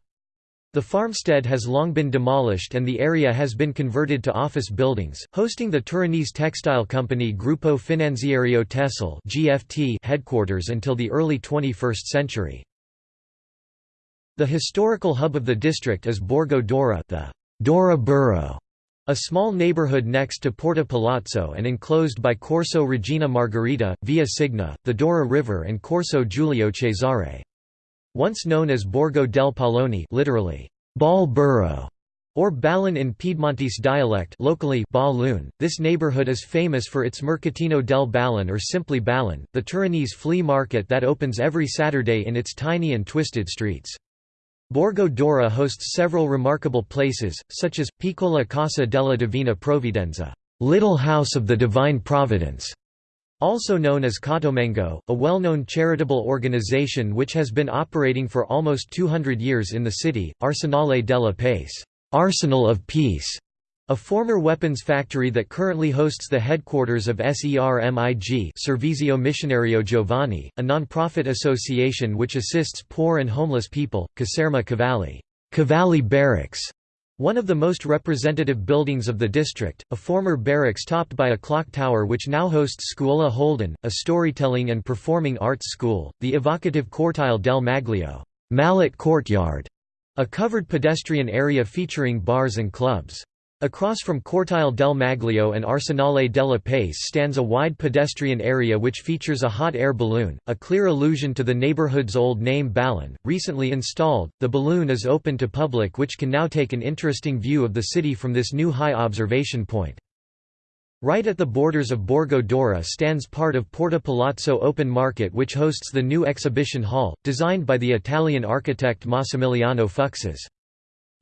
The farmstead has long been demolished and the area has been converted to office buildings, hosting the Turinese textile company Gruppo Finanziario Tessile headquarters until the early 21st century. The historical hub of the district is Borgo Dora the Dora borough, a small neighborhood next to Porta Palazzo and enclosed by Corso Regina Margherita, Via Signa, the Dora River and Corso Giulio Cesare. Once known as Borgo del Pallone literally, Ball Borough, or Ballon in Piedmontese dialect locally Balloon. This neighborhood is famous for its Mercatino del Ballon or simply Ballon, the Turinese flea market that opens every Saturday in its tiny and twisted streets. Borgo Dora hosts several remarkable places, such as, Piccola Casa della Divina Provvidenza Little House of the Divine Providence", also known as Cottolengo, a well-known charitable organization which has been operating for almost 200 years in the city, Arsenale della Pace Arsenal of Peace", a former weapons factory that currently hosts the headquarters of SERMIG Servizio Missionario Giovani, a non-profit association which assists poor and homeless people, Caserma Cavalli, Cavalli Barracks, one of the most representative buildings of the district, a former barracks topped by a clock tower which now hosts Scuola Holden, a storytelling and performing arts school, the evocative Cortile del Maglio Mallet Courtyard, a covered pedestrian area featuring bars and clubs. Across from Cortile del Maglio and Arsenale della Pace stands a wide pedestrian area which features a hot air balloon, a clear allusion to the neighborhood's old name Ballon. Recently installed, the balloon is open to public which can now take an interesting view of the city from this new high observation point. Right at the borders of Borgo Dora stands part of Porta Palazzo Open Market which hosts the new exhibition hall, designed by the Italian architect Massimiliano Fuksas.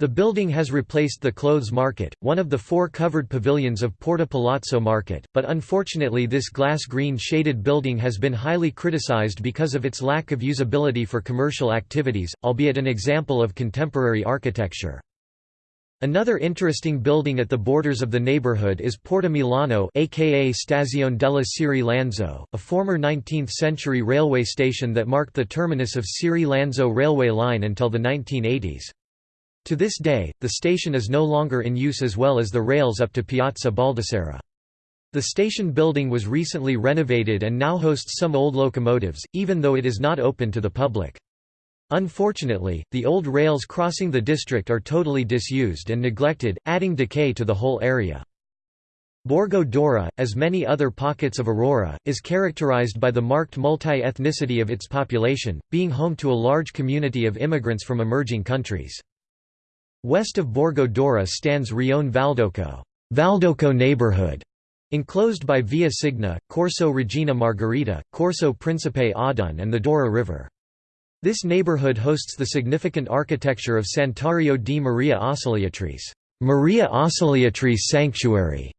The building has replaced the clothes market, one of the four covered pavilions of Porta Palazzo Market, but unfortunately this glass-green shaded building has been highly criticized because of its lack of usability for commercial activities, albeit an example of contemporary architecture. Another interesting building at the borders of the neighborhood is Porta Milano aka Stazione della Ciriè Lanzo, a former 19th-century railway station that marked the terminus of Ciriè-Lanzo railway line until the 1980s. To this day, the station is no longer in use as well as the rails up to Piazza Baldissera. The station building was recently renovated and now hosts some old locomotives, even though it is not open to the public. Unfortunately, the old rails crossing the district are totally disused and neglected, adding decay to the whole area. Borgo Dora, as many other pockets of Aurora, is characterized by the marked multi-ethnicity of its population, being home to a large community of immigrants from emerging countries. West of Borgo Dora stands Rione Valdocco, Valdocco neighborhood, enclosed by Via Signa, Corso Regina Margherita, Corso Principe Oddone and the Dora River. This neighborhood hosts the significant architecture of Santuario di Maria Ausiliatrice, Maria Ausiliatrice Sanctuary,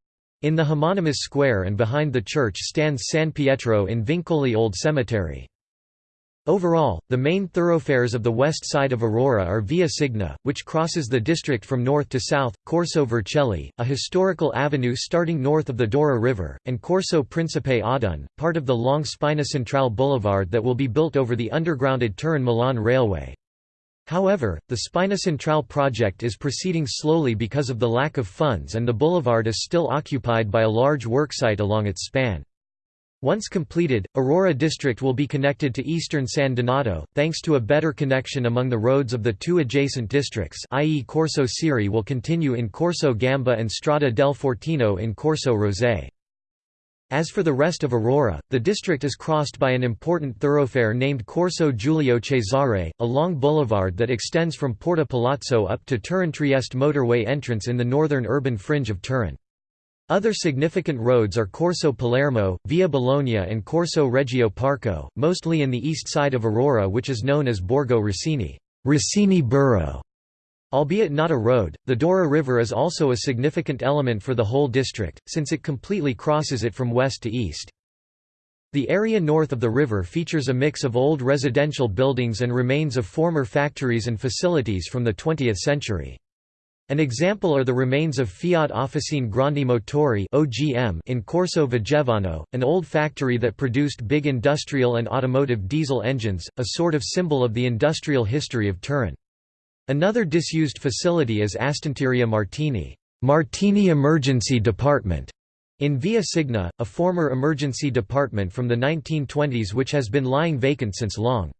in the homonymous square and behind the church stands San Pietro in Vincoli Old Cemetery. Overall, the main thoroughfares of the west side of Aurora are Via Signa, which crosses the district from north to south, Corso Vercelli, a historical avenue starting north of the Dora River, and Corso Principe Oddone, part of the long Spina Centrale Boulevard that will be built over the undergrounded Turin-Milan Railway. However, the Spina Centrale project is proceeding slowly because of the lack of funds and the boulevard is still occupied by a large worksite along its span. Once completed, Aurora District will be connected to eastern San Donato, thanks to a better connection among the roads of the two adjacent districts i.e. Corso Ciriè will continue in Corso Gamba and Strada del Fortino in Corso Rosé. As for the rest of Aurora, the district is crossed by an important thoroughfare named Corso Giulio Cesare, a long boulevard that extends from Porta Palazzo up to Turin-Trieste motorway entrance in the northern urban fringe of Turin. Other significant roads are Corso Palermo, Via Bologna and Corso Reggio Parco, mostly in the east side of Aurora which is known as Borgo Rossini, Rossini Borough. Albeit not a road, the Dora River is also a significant element for the whole district, since it completely crosses it from west to east. The area north of the river features a mix of old residential buildings and remains of former factories and facilities from the 20th century. An example are the remains of Fiat Officine Grandi Motori in Corso Vigevano, an old factory that produced big industrial and automotive diesel engines, a sort of symbol of the industrial history of Turin. Another disused facility is Astanteria Martini, Martini Emergency Department, in Via Signa, a former emergency department from the 1920s which has been lying vacant since long.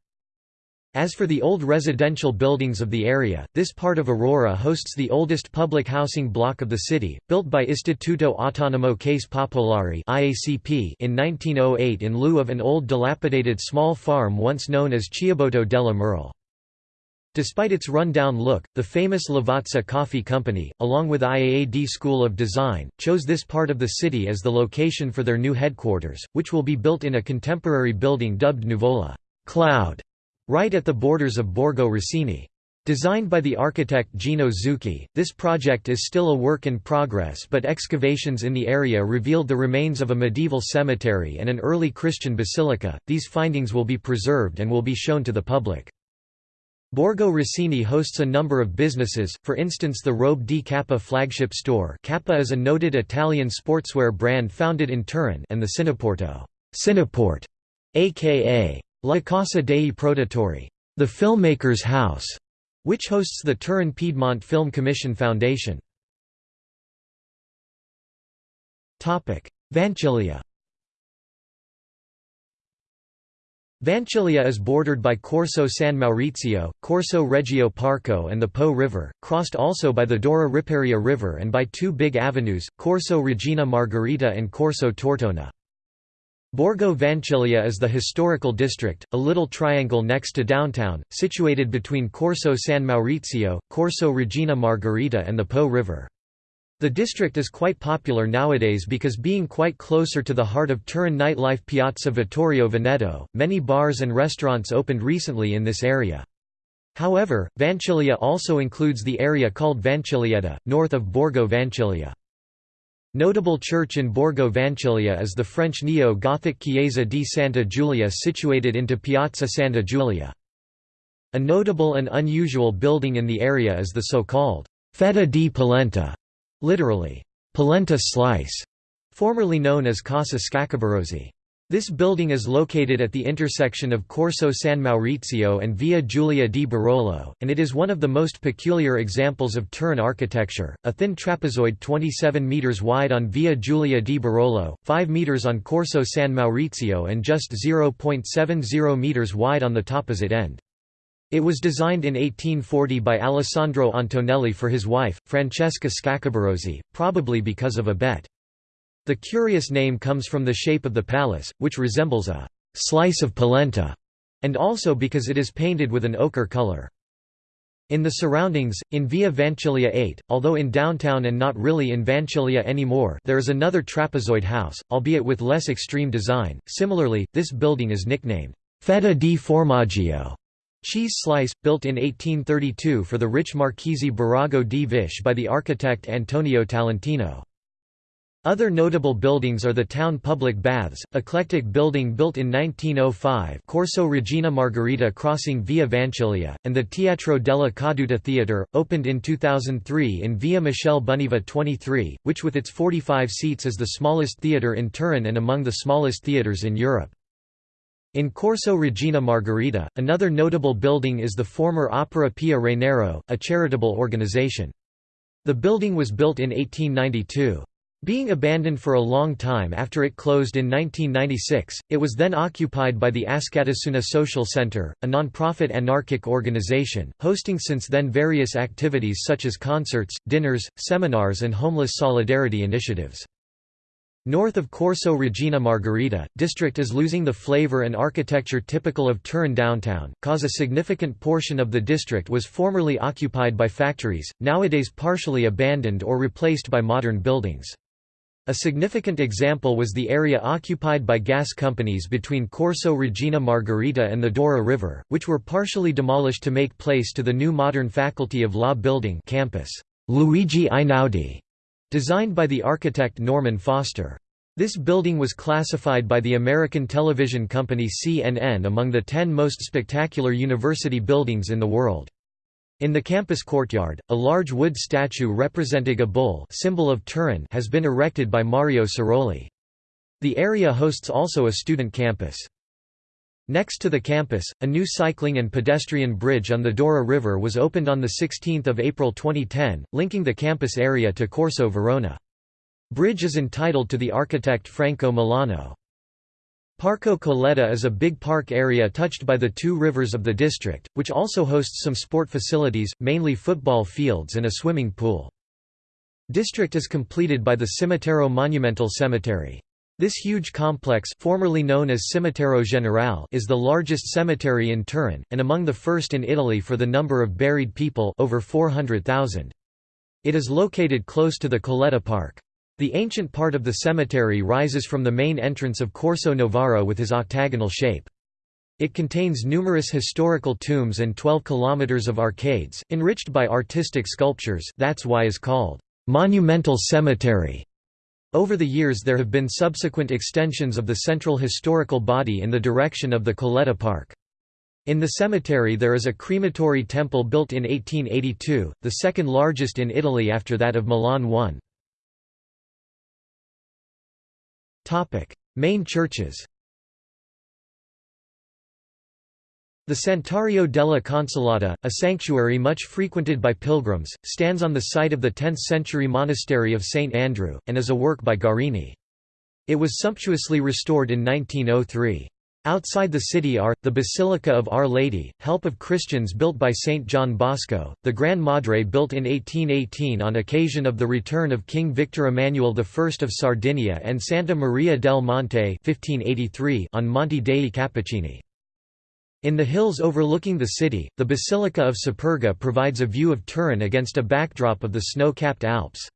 As for the old residential buildings of the area, this part of Aurora hosts the oldest public housing block of the city, built by Istituto Autonomo Case Popolari in 1908 in lieu of an old dilapidated small farm once known as Chiaboto della Merle. Despite its run-down look, the famous Lavazza Coffee Company, along with IAAD School of Design, chose this part of the city as the location for their new headquarters, which will be built in a contemporary building dubbed Nuvola Cloud right at the borders of Borgo Rossini. Designed by the architect Gino Zucchi, this project is still a work in progress but excavations in the area revealed the remains of a medieval cemetery and an early Christian basilica. These findings will be preserved and will be shown to the public. Borgo Rossini hosts a number of businesses, for instance the Robe di Kappa flagship store Kappa is a noted Italian sportswear brand founded in Turin and the Cineporto Cineport, aka La Casa dei Produttori, the filmmaker's house, which hosts the Turin Piedmont Film Commission Foundation. Vanchiglia Vanchiglia is bordered by Corso San Maurizio, Corso Reggio Parco and the Po River, crossed also by the Dora Riparia River and by two big avenues, Corso Regina Margherita and Corso Tortona. Borgo Vanchiglia is the historical district, a little triangle next to downtown, situated between Corso San Maurizio, Corso Regina Margherita and the Po River. The district is quite popular nowadays because being quite closer to the heart of Turin nightlife Piazza Vittorio Veneto, many bars and restaurants opened recently in this area. However, Vanchiglia also includes the area called Vanchiglietta, north of Borgo Vanchiglia. Notable church in Borgo Vanchiglia is the French neo-Gothic Chiesa di Santa Giulia situated into Piazza Santa Giulia. A notable and unusual building in the area is the so-called Fetta di Polenta, literally, polenta slice, formerly known as Casa Scaccabarozzi. This building is located at the intersection of Corso San Maurizio and Via Giulia di Barolo, and it is one of the most peculiar examples of Turin architecture, a thin trapezoid 27 metres wide on Via Giulia di Barolo, 5 metres on Corso San Maurizio and just 0.70 metres wide on the opposite end. It was designed in 1840 by Alessandro Antonelli for his wife, Francesca Scaccabarozzi, probably because of a bet. The curious name comes from the shape of the palace, which resembles a «slice of polenta», and also because it is painted with an ochre color. In the surroundings, in Via Vanchiglia 8, although in downtown and not really in Vanchiglia anymore there is another trapezoid house, albeit with less extreme design. Similarly, this building is nicknamed Fetta di Formaggio cheese slice, built in 1832 for the rich Marchese Birago di Visch by the architect Antonio Talentino. Other notable buildings are the town public baths, eclectic building built in 1905 Corso Regina Margherita crossing Via Vanchiglia, and the Teatro della Caduta Theatre, opened in 2003 in Via Michele Buniva 23, which with its 45 seats is the smallest theatre in Turin and among the smallest theatres in Europe. In Corso Regina Margherita, another notable building is the former Opera Pia Reynero, a charitable organization. The building was built in 1892. Being abandoned for a long time after it closed in 1996, it was then occupied by the Askatasuna Social Center, a non-profit anarchic organization, hosting since then various activities such as concerts, dinners, seminars and homeless solidarity initiatives. North of Corso Regina Margherita, district is losing the flavor and architecture typical of Turin downtown, cause a significant portion of the district was formerly occupied by factories, nowadays partially abandoned or replaced by modern buildings. A significant example was the area occupied by gas companies between Corso Regina Margherita and the Dora River, which were partially demolished to make place to the new modern Faculty of Law building campus, Luigi Einaudi, designed by the architect Norman Foster. This building was classified by the American television company CNN among the ten most spectacular university buildings in the world. In the campus courtyard, a large wood statue representing a bull symbol of Turin has been erected by Mario Ceroli. The area hosts also a student campus. Next to the campus, a new cycling and pedestrian bridge on the Dora River was opened on 16 April 2010, linking the campus area to Corso Verona. Bridge is entitled to the architect Franco Mellano. Parco Colletta is a big park area touched by the two rivers of the district, which also hosts some sport facilities, mainly football fields and a swimming pool. District is completed by the Cimitero Monumental Cemetery. This huge complex formerly known as Cimitero Generale is the largest cemetery in Turin, and among the first in Italy for the number of buried people over 400,000. It is located close to the Colletta Park. The ancient part of the cemetery rises from the main entrance of Corso Novara with his octagonal shape. It contains numerous historical tombs and 12 kilometers of arcades, enriched by artistic sculptures that's why is called monumental cemetery. Over the years there have been subsequent extensions of the central historical body in the direction of the Colletta Park. In the cemetery there is a crematory temple built in 1882, the second largest in Italy after that of Milan 1. Topic: Main churches. The Santuario della Consolata, a sanctuary much frequented by pilgrims, stands on the site of the 10th-century monastery of St. Andrew, and is a work by Guarini. It was sumptuously restored in 1903. Outside the city are, the Basilica of Our Lady, Help of Christians built by Saint John Bosco, the Gran Madre built in 1818 on occasion of the return of King Victor Emmanuel I of Sardinia and Santa Maria del Monte 1583 on Monte dei Cappuccini. In the hills overlooking the city, the Basilica of Superga provides a view of Turin against a backdrop of the snow-capped Alps.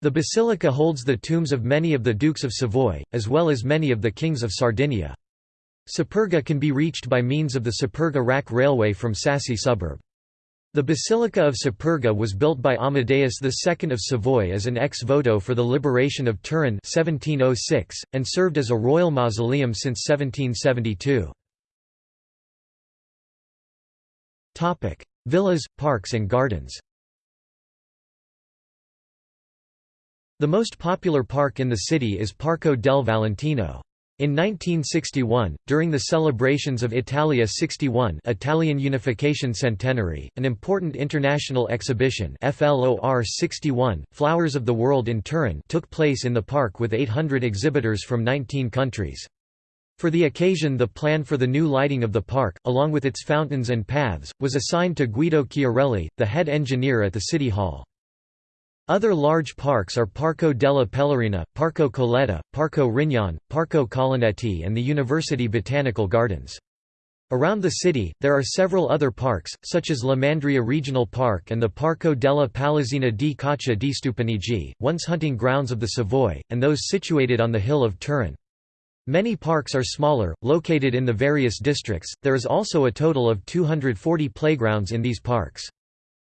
The basilica holds the tombs of many of the Dukes of Savoy, as well as many of the Kings of Sardinia. Superga can be reached by means of the Superga Rack Railway from Sassi suburb. The Basilica of Superga was built by Amadeus II of Savoy as an ex voto for the liberation of Turin 1706, and served as a royal mausoleum since 1772. Villas, parks and gardens The most popular park in the city is Parco del Valentino. In 1961, during the celebrations of Italia 61 Italian Unification Centenary, an important international exhibition FLOR 61, Flowers of the World in Turin took place in the park with 800 exhibitors from 19 countries. For the occasion the plan for the new lighting of the park, along with its fountains and paths, was assigned to Guido Chiarelli, the head engineer at the City Hall. Other large parks are Parco della Pellerina, Parco Colletta, Parco Rignon, Parco Colonnetti and the University Botanical Gardens. Around the city, there are several other parks, such as La Mandria Regional Park and the Parco della Palazzina di Caccia di Stupinigi, once hunting grounds of the Savoy, and those situated on the hill of Turin. Many parks are smaller, located in the various districts. There is also a total of 240 playgrounds in these parks.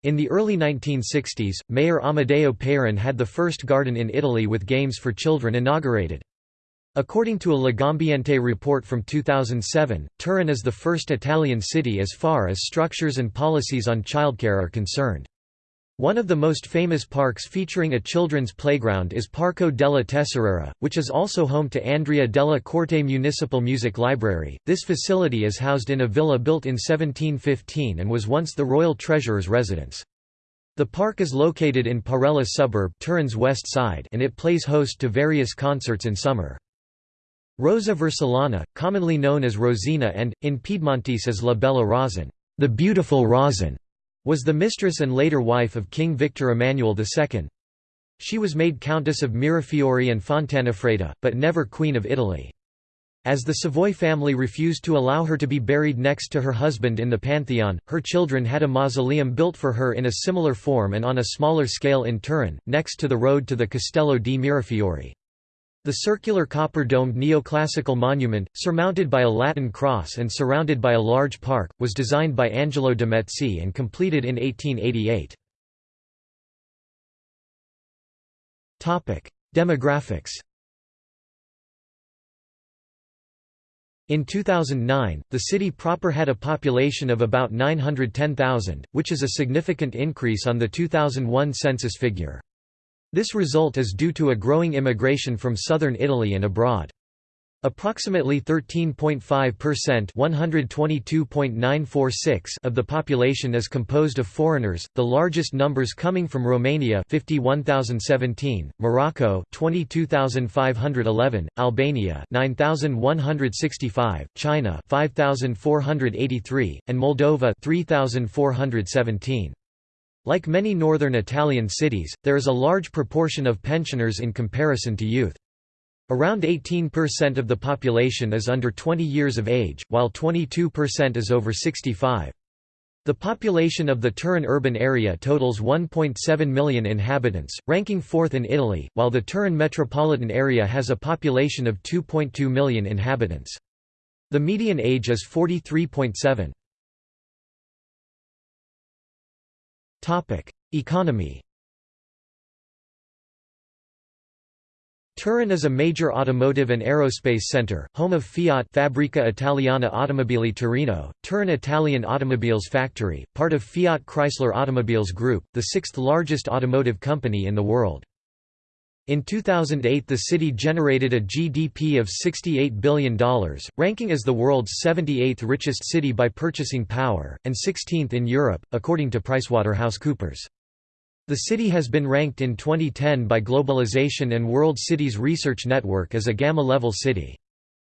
In the early 1960s, Mayor Amedeo Peyron had the first garden in Italy with games for children inaugurated. According to a Legambiente report from 2007, Turin is the first Italian city as far as structures and policies on childcare are concerned. One of the most famous parks featuring a children's playground is Parco della Tesoriera, which is also home to Andrea della Corte Municipal Music Library. This facility is housed in a villa built in 1715 and was once the royal treasurer's residence. The park is located in Parella suburb Turin's west side and it plays host to various concerts in summer. Rosa Vercellana, commonly known as Rosina and, in Piedmontese as La Bella Rosin, the beautiful Rosin, was the mistress and later wife of King Victor Emmanuel II. She was made Countess of Mirafiori and Fontanafredda, but never Queen of Italy. As the Savoy family refused to allow her to be buried next to her husband in the Pantheon, her children had a mausoleum built for her in a similar form and on a smaller scale in Turin, next to the road to the Castello di Mirafiori. The circular copper-domed neoclassical monument, surmounted by a Latin cross and surrounded by a large park, was designed by Angelo de Metzi and completed in 1888. Demographics In 2009, the city proper had a population of about 910,000, which is a significant increase on the 2001 census figure. This result is due to a growing immigration from southern Italy and abroad. Approximately 13.5% of the population is composed of foreigners, the largest numbers coming from Romania 51,017, Morocco 22,511, Albania 9,165, China 5,483, and Moldova 3,417. Like many northern Italian cities, there is a large proportion of pensioners in comparison to youth. Around 18% of the population is under 20 years of age, while 22% is over 65. The population of the Turin urban area totals 1.7 million inhabitants, ranking fourth in Italy, while the Turin metropolitan area has a population of 2.2 million inhabitants. The median age is 43.7. Economy Turin is a major automotive and aerospace center, home of Fiat Fabbrica Italiana Automobili Torino, Turin Italian Automobiles Factory, part of Fiat Chrysler Automobiles Group, the sixth largest automotive company in the world. In 2008 the city generated a GDP of $68 billion, ranking as the world's 78th richest city by purchasing power, and 16th in Europe, according to PricewaterhouseCoopers. The city has been ranked in 2010 by Globalization and World Cities Research Network as a Gamma-level city.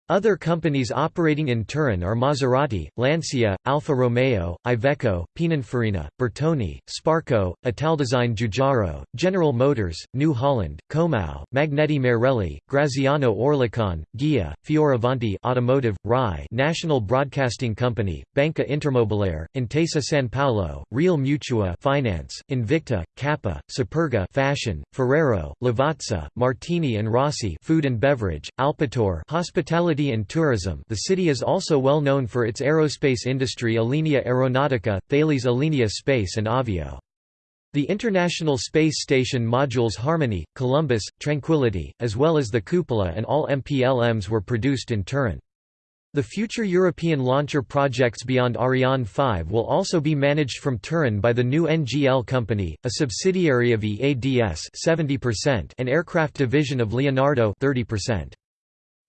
Other companies operating in Turin are Maserati, Lancia, Alfa Romeo, Iveco, Pininfarina, Bertone, Sparco, Italdesign Giugiaro, General Motors, New Holland, Comau, Magneti Marelli, Graziano Oerlikon, Ghia, Fioravanti Automotive, RAI National Broadcasting Company, Banca Intermobiliare, Intesa San Paolo, Real Mutua Finance, Invicta, Kappa, Superga Fashion, Ferrero, Lavazza, Martini and Rossi Food and Beverage, Alpitour Hospitality and tourism the city is also well known for its aerospace industry Alenia Aeronautica, Thales Alenia Space and Avio. The International Space Station modules Harmony, Columbus, Tranquility, as well as the Cupola and all MPLMs were produced in Turin. The future European launcher projects beyond Ariane 5 will also be managed from Turin by the new NGL company, a subsidiary of EADS 70% and aircraft division of Leonardo 30%.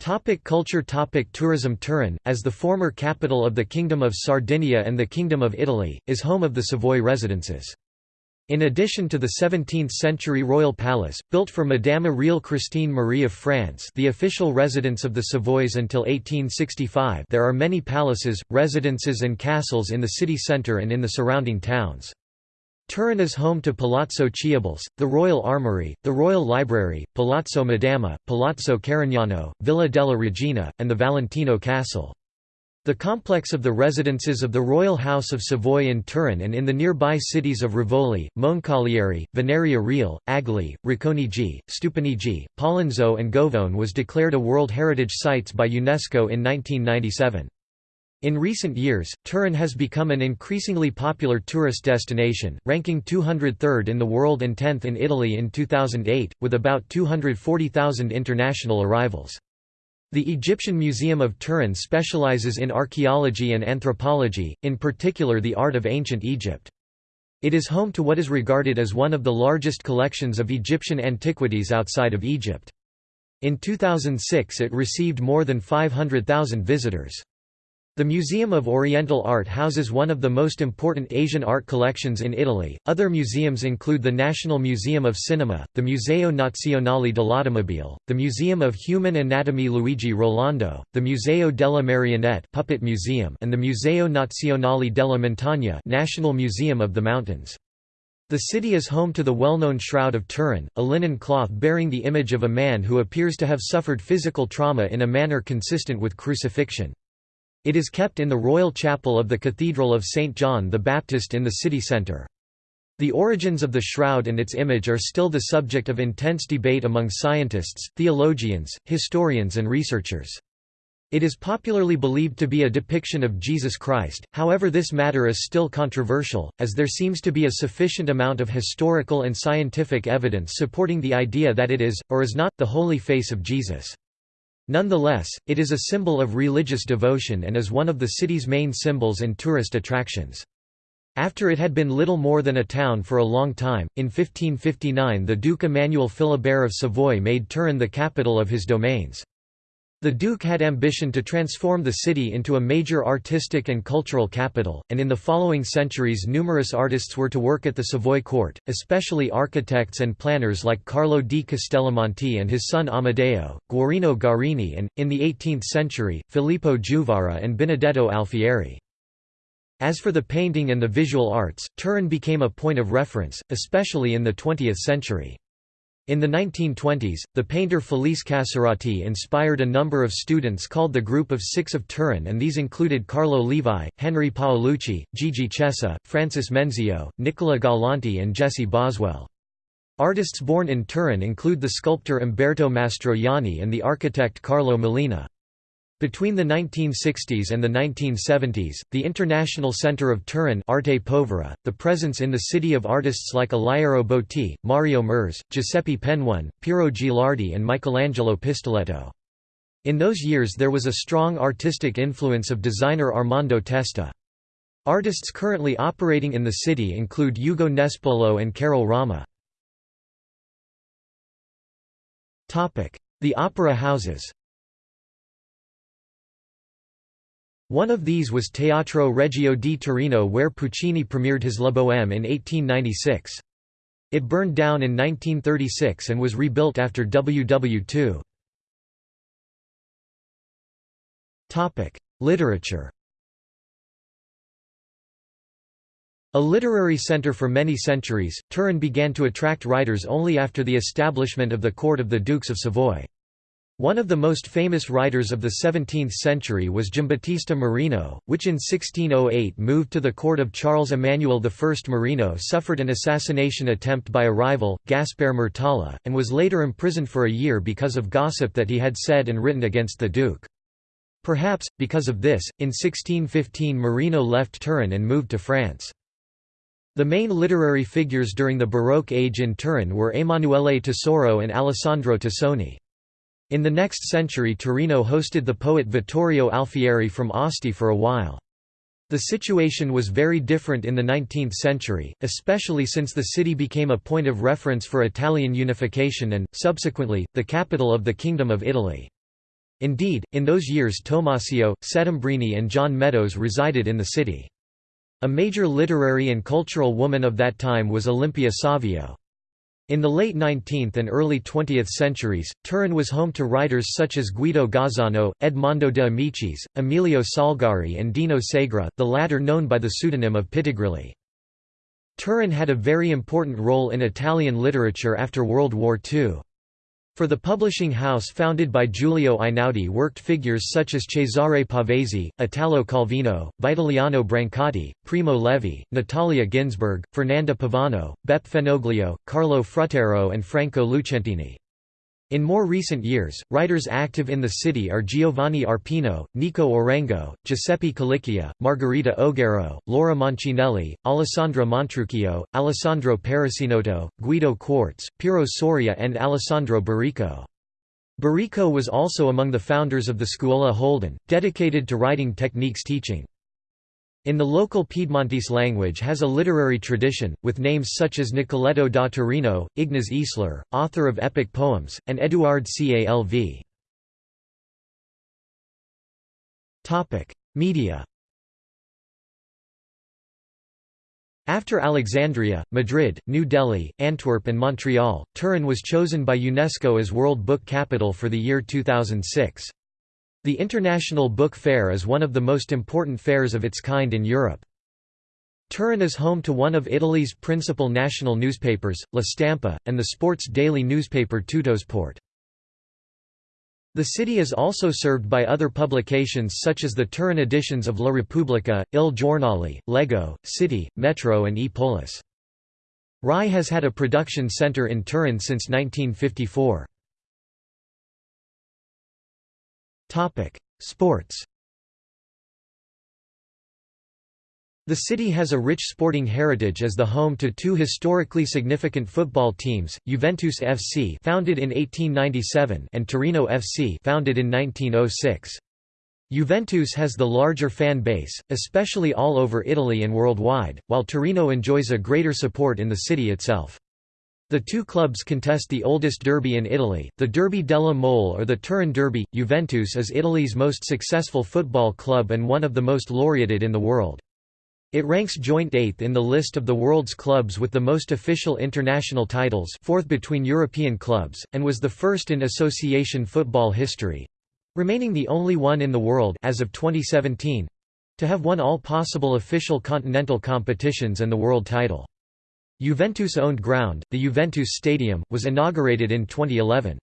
Topic culture Topic Tourism Turin, as the former capital of the Kingdom of Sardinia and the Kingdom of Italy, is home of the Savoy residences. In addition to the 17th-century royal palace, built for Madame Royale Christine Marie of France the official residence of the Savoys until 1865 there are many palaces, residences and castles in the city centre and in the surrounding towns. Turin is home to Palazzo Chiablese, the Royal Armoury, the Royal Library, Palazzo Madama, Palazzo Carignano, Villa della Regina, and the Valentino Castle. The complex of the residences of the Royal House of Savoy in Turin and in the nearby cities of Rivoli, Moncalieri, Venaria Real, Agliè, Racconigi, Stupinigi, Pollenzo and Govone was declared a World Heritage Sites by UNESCO in 1997. In recent years, Turin has become an increasingly popular tourist destination, ranking 203rd in the world and 10th in Italy in 2008, with about 240,000 international arrivals. The Egyptian Museum of Turin specializes in archaeology and anthropology, in particular the art of ancient Egypt. It is home to what is regarded as one of the largest collections of Egyptian antiquities outside of Egypt. In 2006 it received more than 500,000 visitors. The Museum of Oriental Art houses one of the most important Asian art collections in Italy. Other museums include the National Museum of Cinema, the Museo Nazionale dell'Automobile, the Museum of Human Anatomy Luigi Rolando, the Museo della Marionette Puppet Museum, and the Museo Nazionale della Montagna National Museum of the Mountains. The city is home to the well-known Shroud of Turin, a linen cloth bearing the image of a man who appears to have suffered physical trauma in a manner consistent with crucifixion. It is kept in the Royal Chapel of the Cathedral of St. John the Baptist in the city centre. The origins of the shroud and its image are still the subject of intense debate among scientists, theologians, historians and researchers. It is popularly believed to be a depiction of Jesus Christ, however this matter is still controversial, as there seems to be a sufficient amount of historical and scientific evidence supporting the idea that it is, or is not, the holy face of Jesus. Nonetheless, it is a symbol of religious devotion and is one of the city's main symbols and tourist attractions. After it had been little more than a town for a long time, in 1559 the Duke Emmanuel Philibert of Savoy made Turin the capital of his domains. The Duke had ambition to transform the city into a major artistic and cultural capital, and in the following centuries numerous artists were to work at the Savoy court, especially architects and planners like Carlo di Castellamonte and his son Amedeo, Guarino Guarini and, in the 18th century, Filippo Juvara and Benedetto Alfieri. As for the painting and the visual arts, Turin became a point of reference, especially in the 20th century. In the 1920s, the painter Felice Casorati inspired a number of students called the Group of Six of Turin and these included Carlo Levi, Henry Paolucci, Gigi Chessa, Francis Menzio, Nicola Galanti and Jesse Boswell. Artists born in Turin include the sculptor Umberto Mastroianni and the architect Carlo Mollino. Between the 1960s and the 1970s, the International Centre of Turin Arte Povera, the presence in the city of artists like Alighiero Boetti, Mario Merz, Giuseppe Penone, Piero Gilardi and Michelangelo Pistoletto. In those years there was a strong artistic influence of designer Armando Testa. Artists currently operating in the city include Ugo Nespolo and Carol Rama. The opera houses One of these was Teatro Regio di Torino where Puccini premiered his La Bohème in 1896. It burned down in 1936 and was rebuilt after WW2. Literature A literary center for many centuries, Turin began to attract writers only after the establishment of the court of the Dukes of Savoy. One of the most famous writers of the 17th century was Giambattista Marino, which in 1608 moved to the court of Charles Emmanuel I. Marino suffered an assassination attempt by a rival, Gaspare Murtola, and was later imprisoned for a year because of gossip that he had said and written against the Duke. Perhaps, because of this, in 1615 Marino left Turin and moved to France. The main literary figures during the Baroque age in Turin were Emanuele Tesauro and Alessandro Tassoni. In the next century Torino hosted the poet Vittorio Alfieri from Asti for a while. The situation was very different in the 19th century, especially since the city became a point of reference for Italian unification and, subsequently, the capital of the Kingdom of Italy. Indeed, in those years Tommaseo, Settembrini and John Meadows resided in the city. A major literary and cultural woman of that time was Olimpia Savio. In the late 19th and early 20th centuries, Turin was home to writers such as Guido Gozzano, Edmondo de Amicis, Emilio Salgari and Dino Segre, the latter known by the pseudonym of Pitigrilli. Turin had a very important role in Italian literature after World War II. For the publishing house founded by Giulio Einaudi worked figures such as Cesare Pavese, Italo Calvino, Vitaliano Brancati, Primo Levi, Natalia Ginzburg, Fernanda Pivano, Beppe Fenoglio, Carlo Fruttero and Franco Lucentini. In more recent years, writers active in the city are Giovanni Arpino, Nico Orengo, Giuseppe Culicchia, Margherita Oggero, Laura Mancinelli, Alessandra Montrucchio, Alessandro Perissinotto, Guido Quarzo, Piero Soria and Alessandro Baricco. Baricco was also among the founders of the Scuola Holden, dedicated to writing techniques teaching. In the local Piedmontese language has a literary tradition, with names such as Nicoletto da Torino, Ignaz Eisler, author of epic poems, and Eduard Calv. Media After Alexandria, Madrid, New Delhi, Antwerp and Montreal, Turin was chosen by UNESCO as World Book Capital for the year 2006. The International Book Fair is one of the most important fairs of its kind in Europe. Turin is home to one of Italy's principal national newspapers, La Stampa, and the sports daily newspaper Tuttosport. The city is also served by other publications such as the Turin editions of La Repubblica, Il Giornale, Leggo, City, Metro and E Polis. RAI has had a production center in Turin since 1954. Topic: Sports. The city has a rich sporting heritage as the home to two historically significant football teams, Juventus FC founded in 1897 and Torino FC founded in 1906. Juventus has the larger fan base, especially all over Italy and worldwide, while Torino enjoys a greater support in the city itself. The two clubs contest the oldest derby in Italy, the Derby della Mole or the Turin Derby. Juventus is Italy's most successful football club and one of the most laureated in the world. It ranks joint eighth in the list of the world's clubs with the most official international titles fourth between European clubs, and was the first in association football history—remaining the only one in the world as of 2017—to have won all possible official continental competitions and the world title. Juventus-owned ground, the Juventus Stadium, was inaugurated in 2011.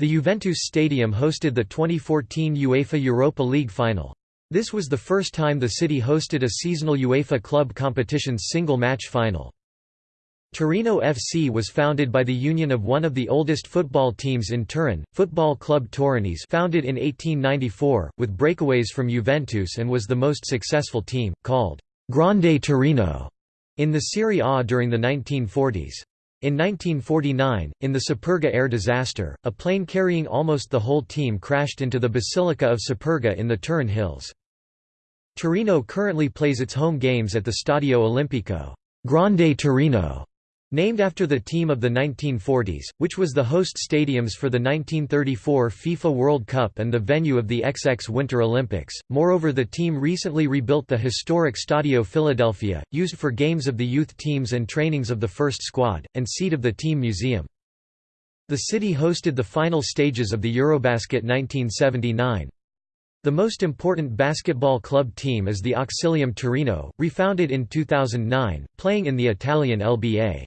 The Juventus Stadium hosted the 2014 UEFA Europa League final. This was the first time the city hosted a seasonal UEFA club competition's single-match final. Torino FC was founded by the union of one of the oldest football teams in Turin, Football Club Torinese founded in 1894, with breakaways from Juventus and was the most successful team, called «Grande Torino» in the Serie A during the 1940s. In 1949, in the Superga air disaster, a plane carrying almost the whole team crashed into the Basilica of Superga in the Turin Hills. Torino currently plays its home games at the Stadio Olimpico Grande Torino, Named after the team of the 1940s, which was the host stadiums for the 1934 FIFA World Cup and the venue of the XX Winter Olympics, moreover the team recently rebuilt the historic Stadio Filadelfia, used for games of the youth teams and trainings of the first squad, and seat of the team museum. The city hosted the final stages of the Eurobasket 1979. The most important basketball club team is the Auxilium Torino, refounded in 2009, playing in the Italian LBA.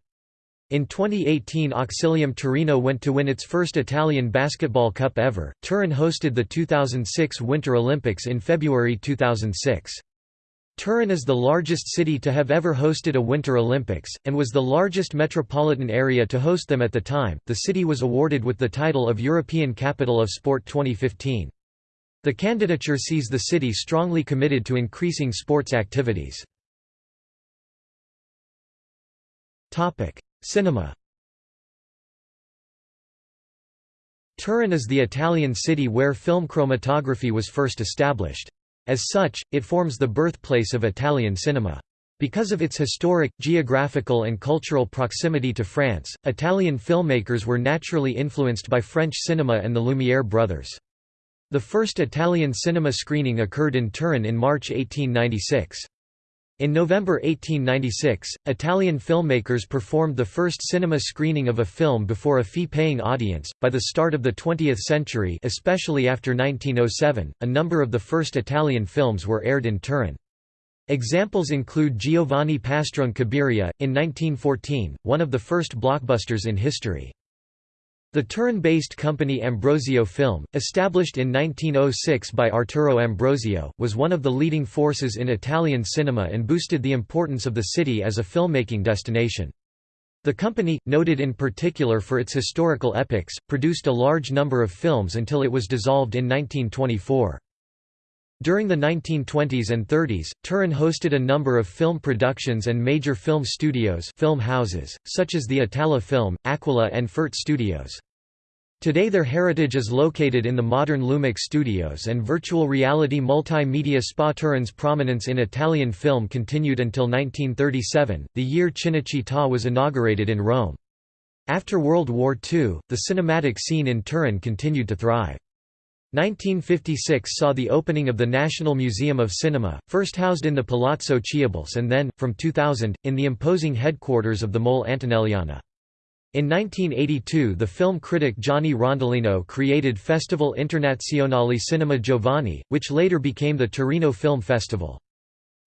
In 2018 Auxilium Torino went to win its first Italian basketball cup ever. Turin hosted the 2006 Winter Olympics in February 2006. Turin is the largest city to have ever hosted a Winter Olympics, and was the largest metropolitan area to host them at the time. The city was awarded with the title of European Capital of Sport 2015. The candidature sees the city strongly committed to increasing sports activities. Topic: Cinema Turin is the Italian city where film chromatography was first established. As such, it forms the birthplace of Italian cinema. Because of its historic, geographical and cultural proximity to France, Italian filmmakers were naturally influenced by French cinema and the Lumière brothers. The first Italian cinema screening occurred in Turin in March 1896. In November 1896, Italian filmmakers performed the first cinema screening of a film before a fee-paying audience. By the start of the 20th century, especially after 1907, a number of the first Italian films were aired in Turin. Examples include Giovanni Pastrone Cabiria, in 1914, one of the first blockbusters in history. The Turin-based company Ambrosio Film, established in 1906 by Arturo Ambrosio, was one of the leading forces in Italian cinema and boosted the importance of the city as a filmmaking destination. The company, noted in particular for its historical epics, produced a large number of films until it was dissolved in 1924. During the 1920s and 30s, Turin hosted a number of film productions and major film studios film houses, such as the Itala Film, Aquila and Fert Studios. Today their heritage is located in the modern Lumiq studios and virtual reality multimedia Spa Turin's prominence in Italian film continued until 1937, the year Cinecittà was inaugurated in Rome. After World War II, the cinematic scene in Turin continued to thrive. 1956 saw the opening of the National Museum of Cinema, first housed in the Palazzo Chiablese and then, from 2000, in the imposing headquarters of the Mole Antonelliana. In 1982 the film critic Gianni Rondolino created Festival Internazionale Cinema Giovani, which later became the Torino Film Festival.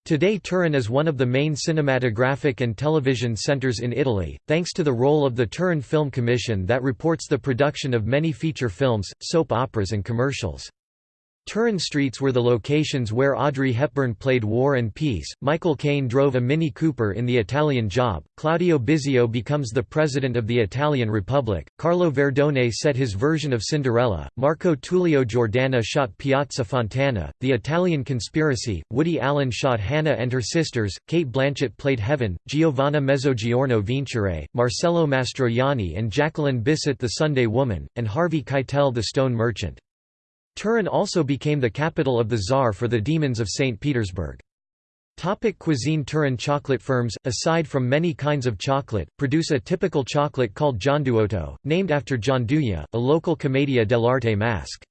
Today Turin is one of the main cinematographic and television centers in Italy, thanks to the role of the Turin Film Commission that reports the production of many feature films, soap operas and commercials. Turin streets were the locations where Audrey Hepburn played War and Peace, Michael Caine drove a Mini Cooper in The Italian Job, Claudio Bisio becomes the President of the Italian Republic, Carlo Verdone set his version of Cinderella, Marco Tullio Giordana shot Piazza Fontana, The Italian Conspiracy, Woody Allen shot Hannah and her sisters, Cate Blanchett played Heaven, Giovanna Mezzogiorno Vincere, Marcello Mastroianni and Jacqueline Bisset The Sunday Woman, and Harvey Keitel The Stone Merchant. Turin also became the capital of the Tsar for the Demons of St. Petersburg. Topic cuisine Turin chocolate firms, aside from many kinds of chocolate, produce a typical chocolate called Gianduiotto, named after Gianduia, a local commedia dell'arte masque.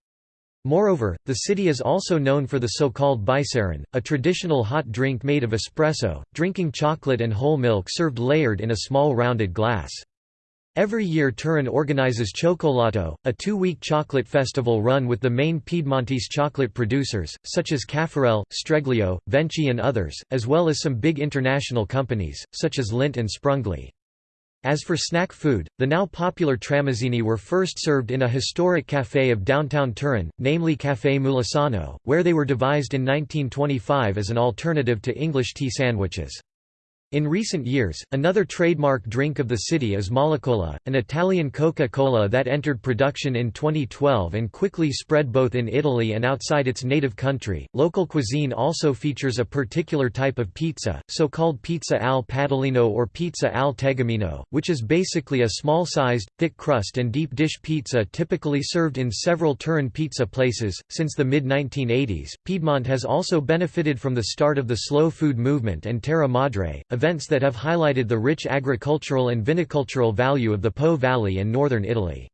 Moreover, the city is also known for the so-called bicerin, a traditional hot drink made of espresso, drinking chocolate and whole milk served layered in a small rounded glass. Every year Turin organizes Cioccolato, a two-week chocolate festival run with the main Piedmontese chocolate producers, such as Caffarel, Streglio, Venchi and others, as well as some big international companies, such as Lindt and Sprungli. As for snack food, the now popular tramezzini were first served in a historic café of downtown Turin, namely Café Mulassano, where they were devised in 1925 as an alternative to English tea sandwiches. In recent years, another trademark drink of the city is Molecola, an Italian Coca-Cola that entered production in 2012 and quickly spread both in Italy and outside its native country. Local cuisine also features a particular type of pizza, so-called pizza al padellino or pizza al tegamino, which is basically a small-sized, thick crust and deep dish pizza typically served in several Turin pizza places. Since the mid-1980s, Piedmont has also benefited from the start of the slow food movement and Terra Madre, a events that have highlighted the rich agricultural and vinicultural value of the Po Valley and northern Italy.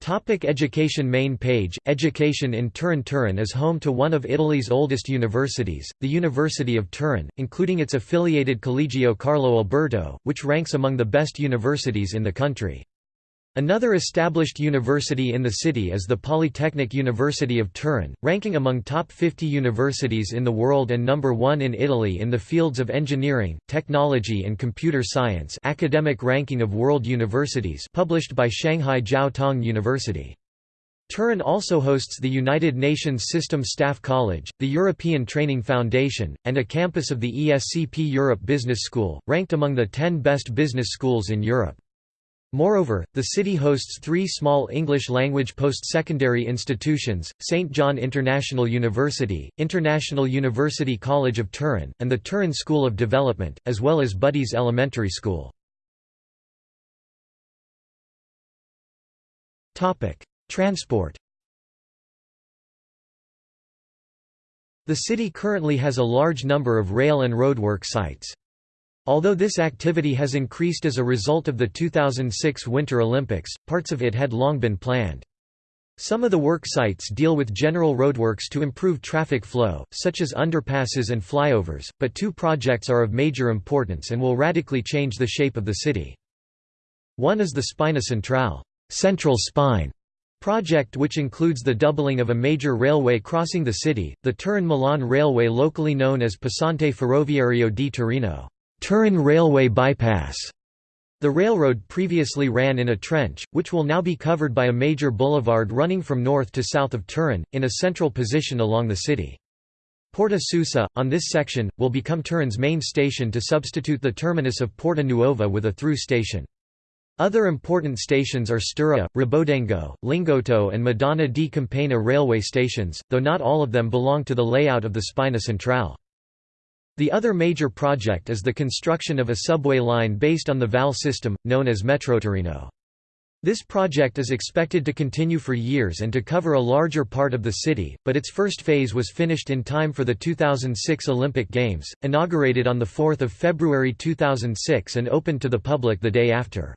Topic education Main page Education in Turin Turin is home to one of Italy's oldest universities, the University of Turin, including its affiliated Collegio Carlo Alberto, which ranks among the best universities in the country. Another established university in the city is the Polytechnic University of Turin, ranking among top 50 universities in the world and number 1 in Italy in the fields of engineering, technology and computer science academic ranking of world universities published by Shanghai Jiao Tong University. Turin also hosts the United Nations System Staff College, the European Training Foundation, and a campus of the ESCP Europe Business School, ranked among the 10 best business schools in Europe. Moreover, the city hosts three small English-language post-secondary institutions, St. John International University, International University College of Turin, and the Turin School of Development, as well as Buddy's Elementary School. Transport The city currently has a large number of rail and roadwork sites. Although this activity has increased as a result of the 2006 Winter Olympics, parts of it had long been planned. Some of the work sites deal with general roadworks to improve traffic flow, such as underpasses and flyovers, but two projects are of major importance and will radically change the shape of the city. One is the Spina Centrale Central Spine project which includes the doubling of a major railway crossing the city, the Turin-Milan Railway locally known as Passante Ferroviario di Torino. Turin Railway Bypass. The railroad previously ran in a trench, which will now be covered by a major boulevard running from north to south of Turin, in a central position along the city. Porta Susa, on this section, will become Turin's main station to substitute the terminus of Porta Nuova with a through station. Other important stations are Stura, Rebaudengo, Lingotto and Madonna di Campagna railway stations, though not all of them belong to the layout of the Spina Centrale. The other major project is the construction of a subway line based on the VAL system, known as Metrotorino. This project is expected to continue for years and to cover a larger part of the city, but its first phase was finished in time for the 2006 Olympic Games, inaugurated on 4 February 2006 and opened to the public the day after.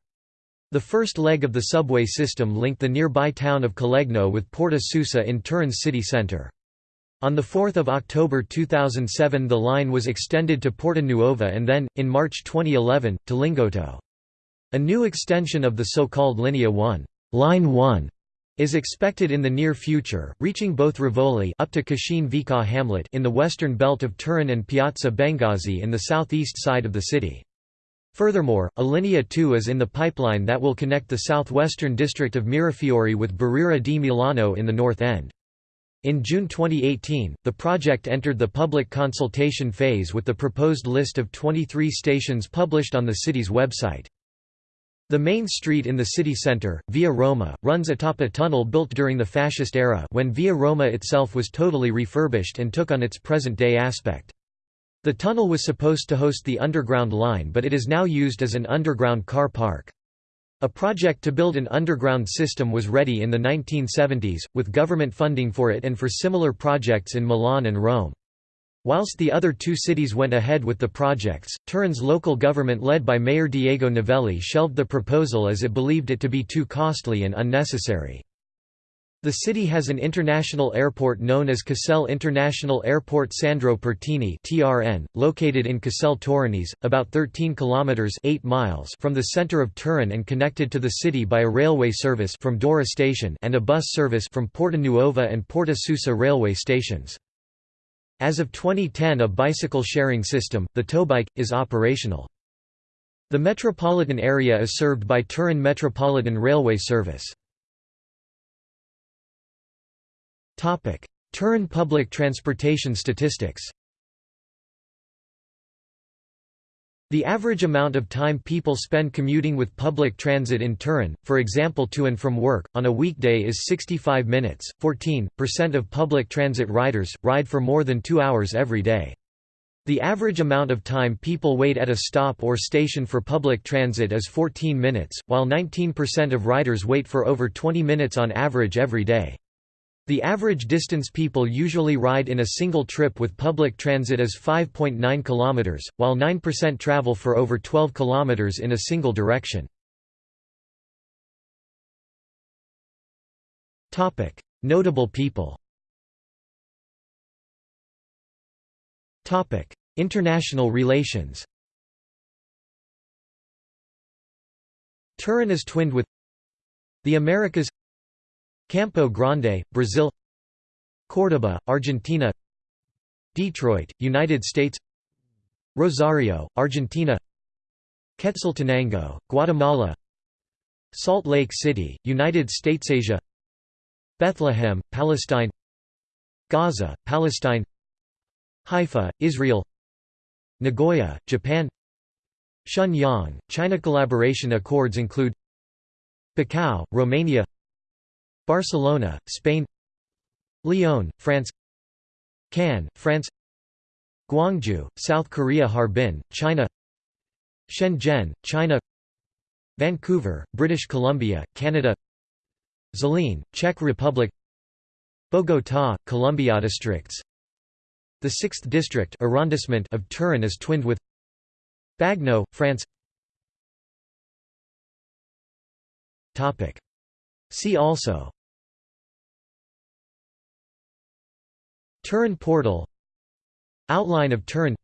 The first leg of the subway system linked the nearby town of Collegno with Porta Susa in Turin's city centre. On 4 October 2007 the line was extended to Porta Nuova and then, in March 2011, to Lingotto. A new extension of the so-called Linea 1, Line 1 is expected in the near future, reaching both Rivoli up to Vico hamlet in the western belt of Turin and Piazza Bengasi in the southeast side of the city. Furthermore, a Linea 2 is in the pipeline that will connect the southwestern district of Mirafiori with Barriera di Milano in the north end. In June 2018, the project entered the public consultation phase with the proposed list of 23 stations published on the city's website. The main street in the city centre, Via Roma, runs atop a tunnel built during the fascist era when Via Roma itself was totally refurbished and took on its present-day aspect. The tunnel was supposed to host the underground line but it is now used as an underground car park. A project to build an underground system was ready in the 1970s, with government funding for it and for similar projects in Milan and Rome. Whilst the other two cities went ahead with the projects, Turin's local government led by Mayor Diego Novelli shelved the proposal as it believed it to be too costly and unnecessary. The city has an international airport known as Caselle International Airport Sandro Pertini (TRN), located in Caselle Torinese, about 13 kilometers (8 miles) from the center of Turin and connected to the city by a railway service from Dora station and a bus service from Porta Nuova and Porta Susa railway stations. As of 2010 a bicycle sharing system, the ToBike, is operational. The metropolitan area is served by Turin Metropolitan Railway Service. Turin public transportation statistics The average amount of time people spend commuting with public transit in Turin, for example to and from work, on a weekday is 65 minutes. 14% of public transit riders ride for more than two hours every day. The average amount of time people wait at a stop or station for public transit is 14 minutes, while 19% of riders wait for over 20 minutes on average every day. The average distance people usually ride in a single trip with public transit is 5.9 km, while 9% travel for over 12 km in a single direction. Notable people International relations Turin is twinned with the Americas Campo Grande, Brazil Córdoba, Argentina Detroit, United States Rosario, Argentina Quetzaltenango, Guatemala Salt Lake City, United States Asia Bethlehem, Palestine Gaza, Palestine Haifa, Israel Nagoya, Japan Shenyang, China Collaboration accords include Bacau, Romania Barcelona, Spain Lyon, France Cannes, France Gwangju, South Korea Harbin, China Shenzhen, China Vancouver, British Colombia, Canada Zlín, Czech Republic Bogotá, Columbia districts. The 6th district arrondissement of Turin is twinned with Bagno, France. See also Turin portal Outline of Turin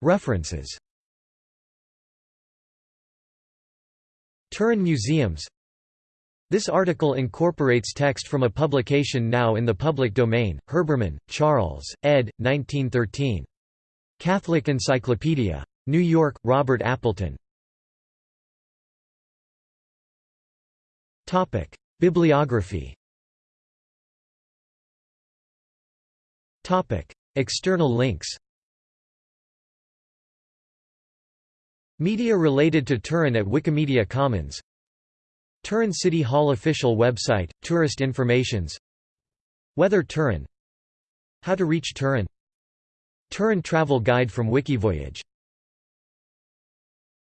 References Turin museums This article incorporates text from a publication now in the public domain, Herbermann, Charles, ed. 1913. Catholic Encyclopedia. New York, Robert Appleton. Bibliography. External links. Media related to Turin at Wikimedia Commons. Turin City Hall official website, tourist informations. Weather Turin. How to reach Turin. Turin travel guide from Wikivoyage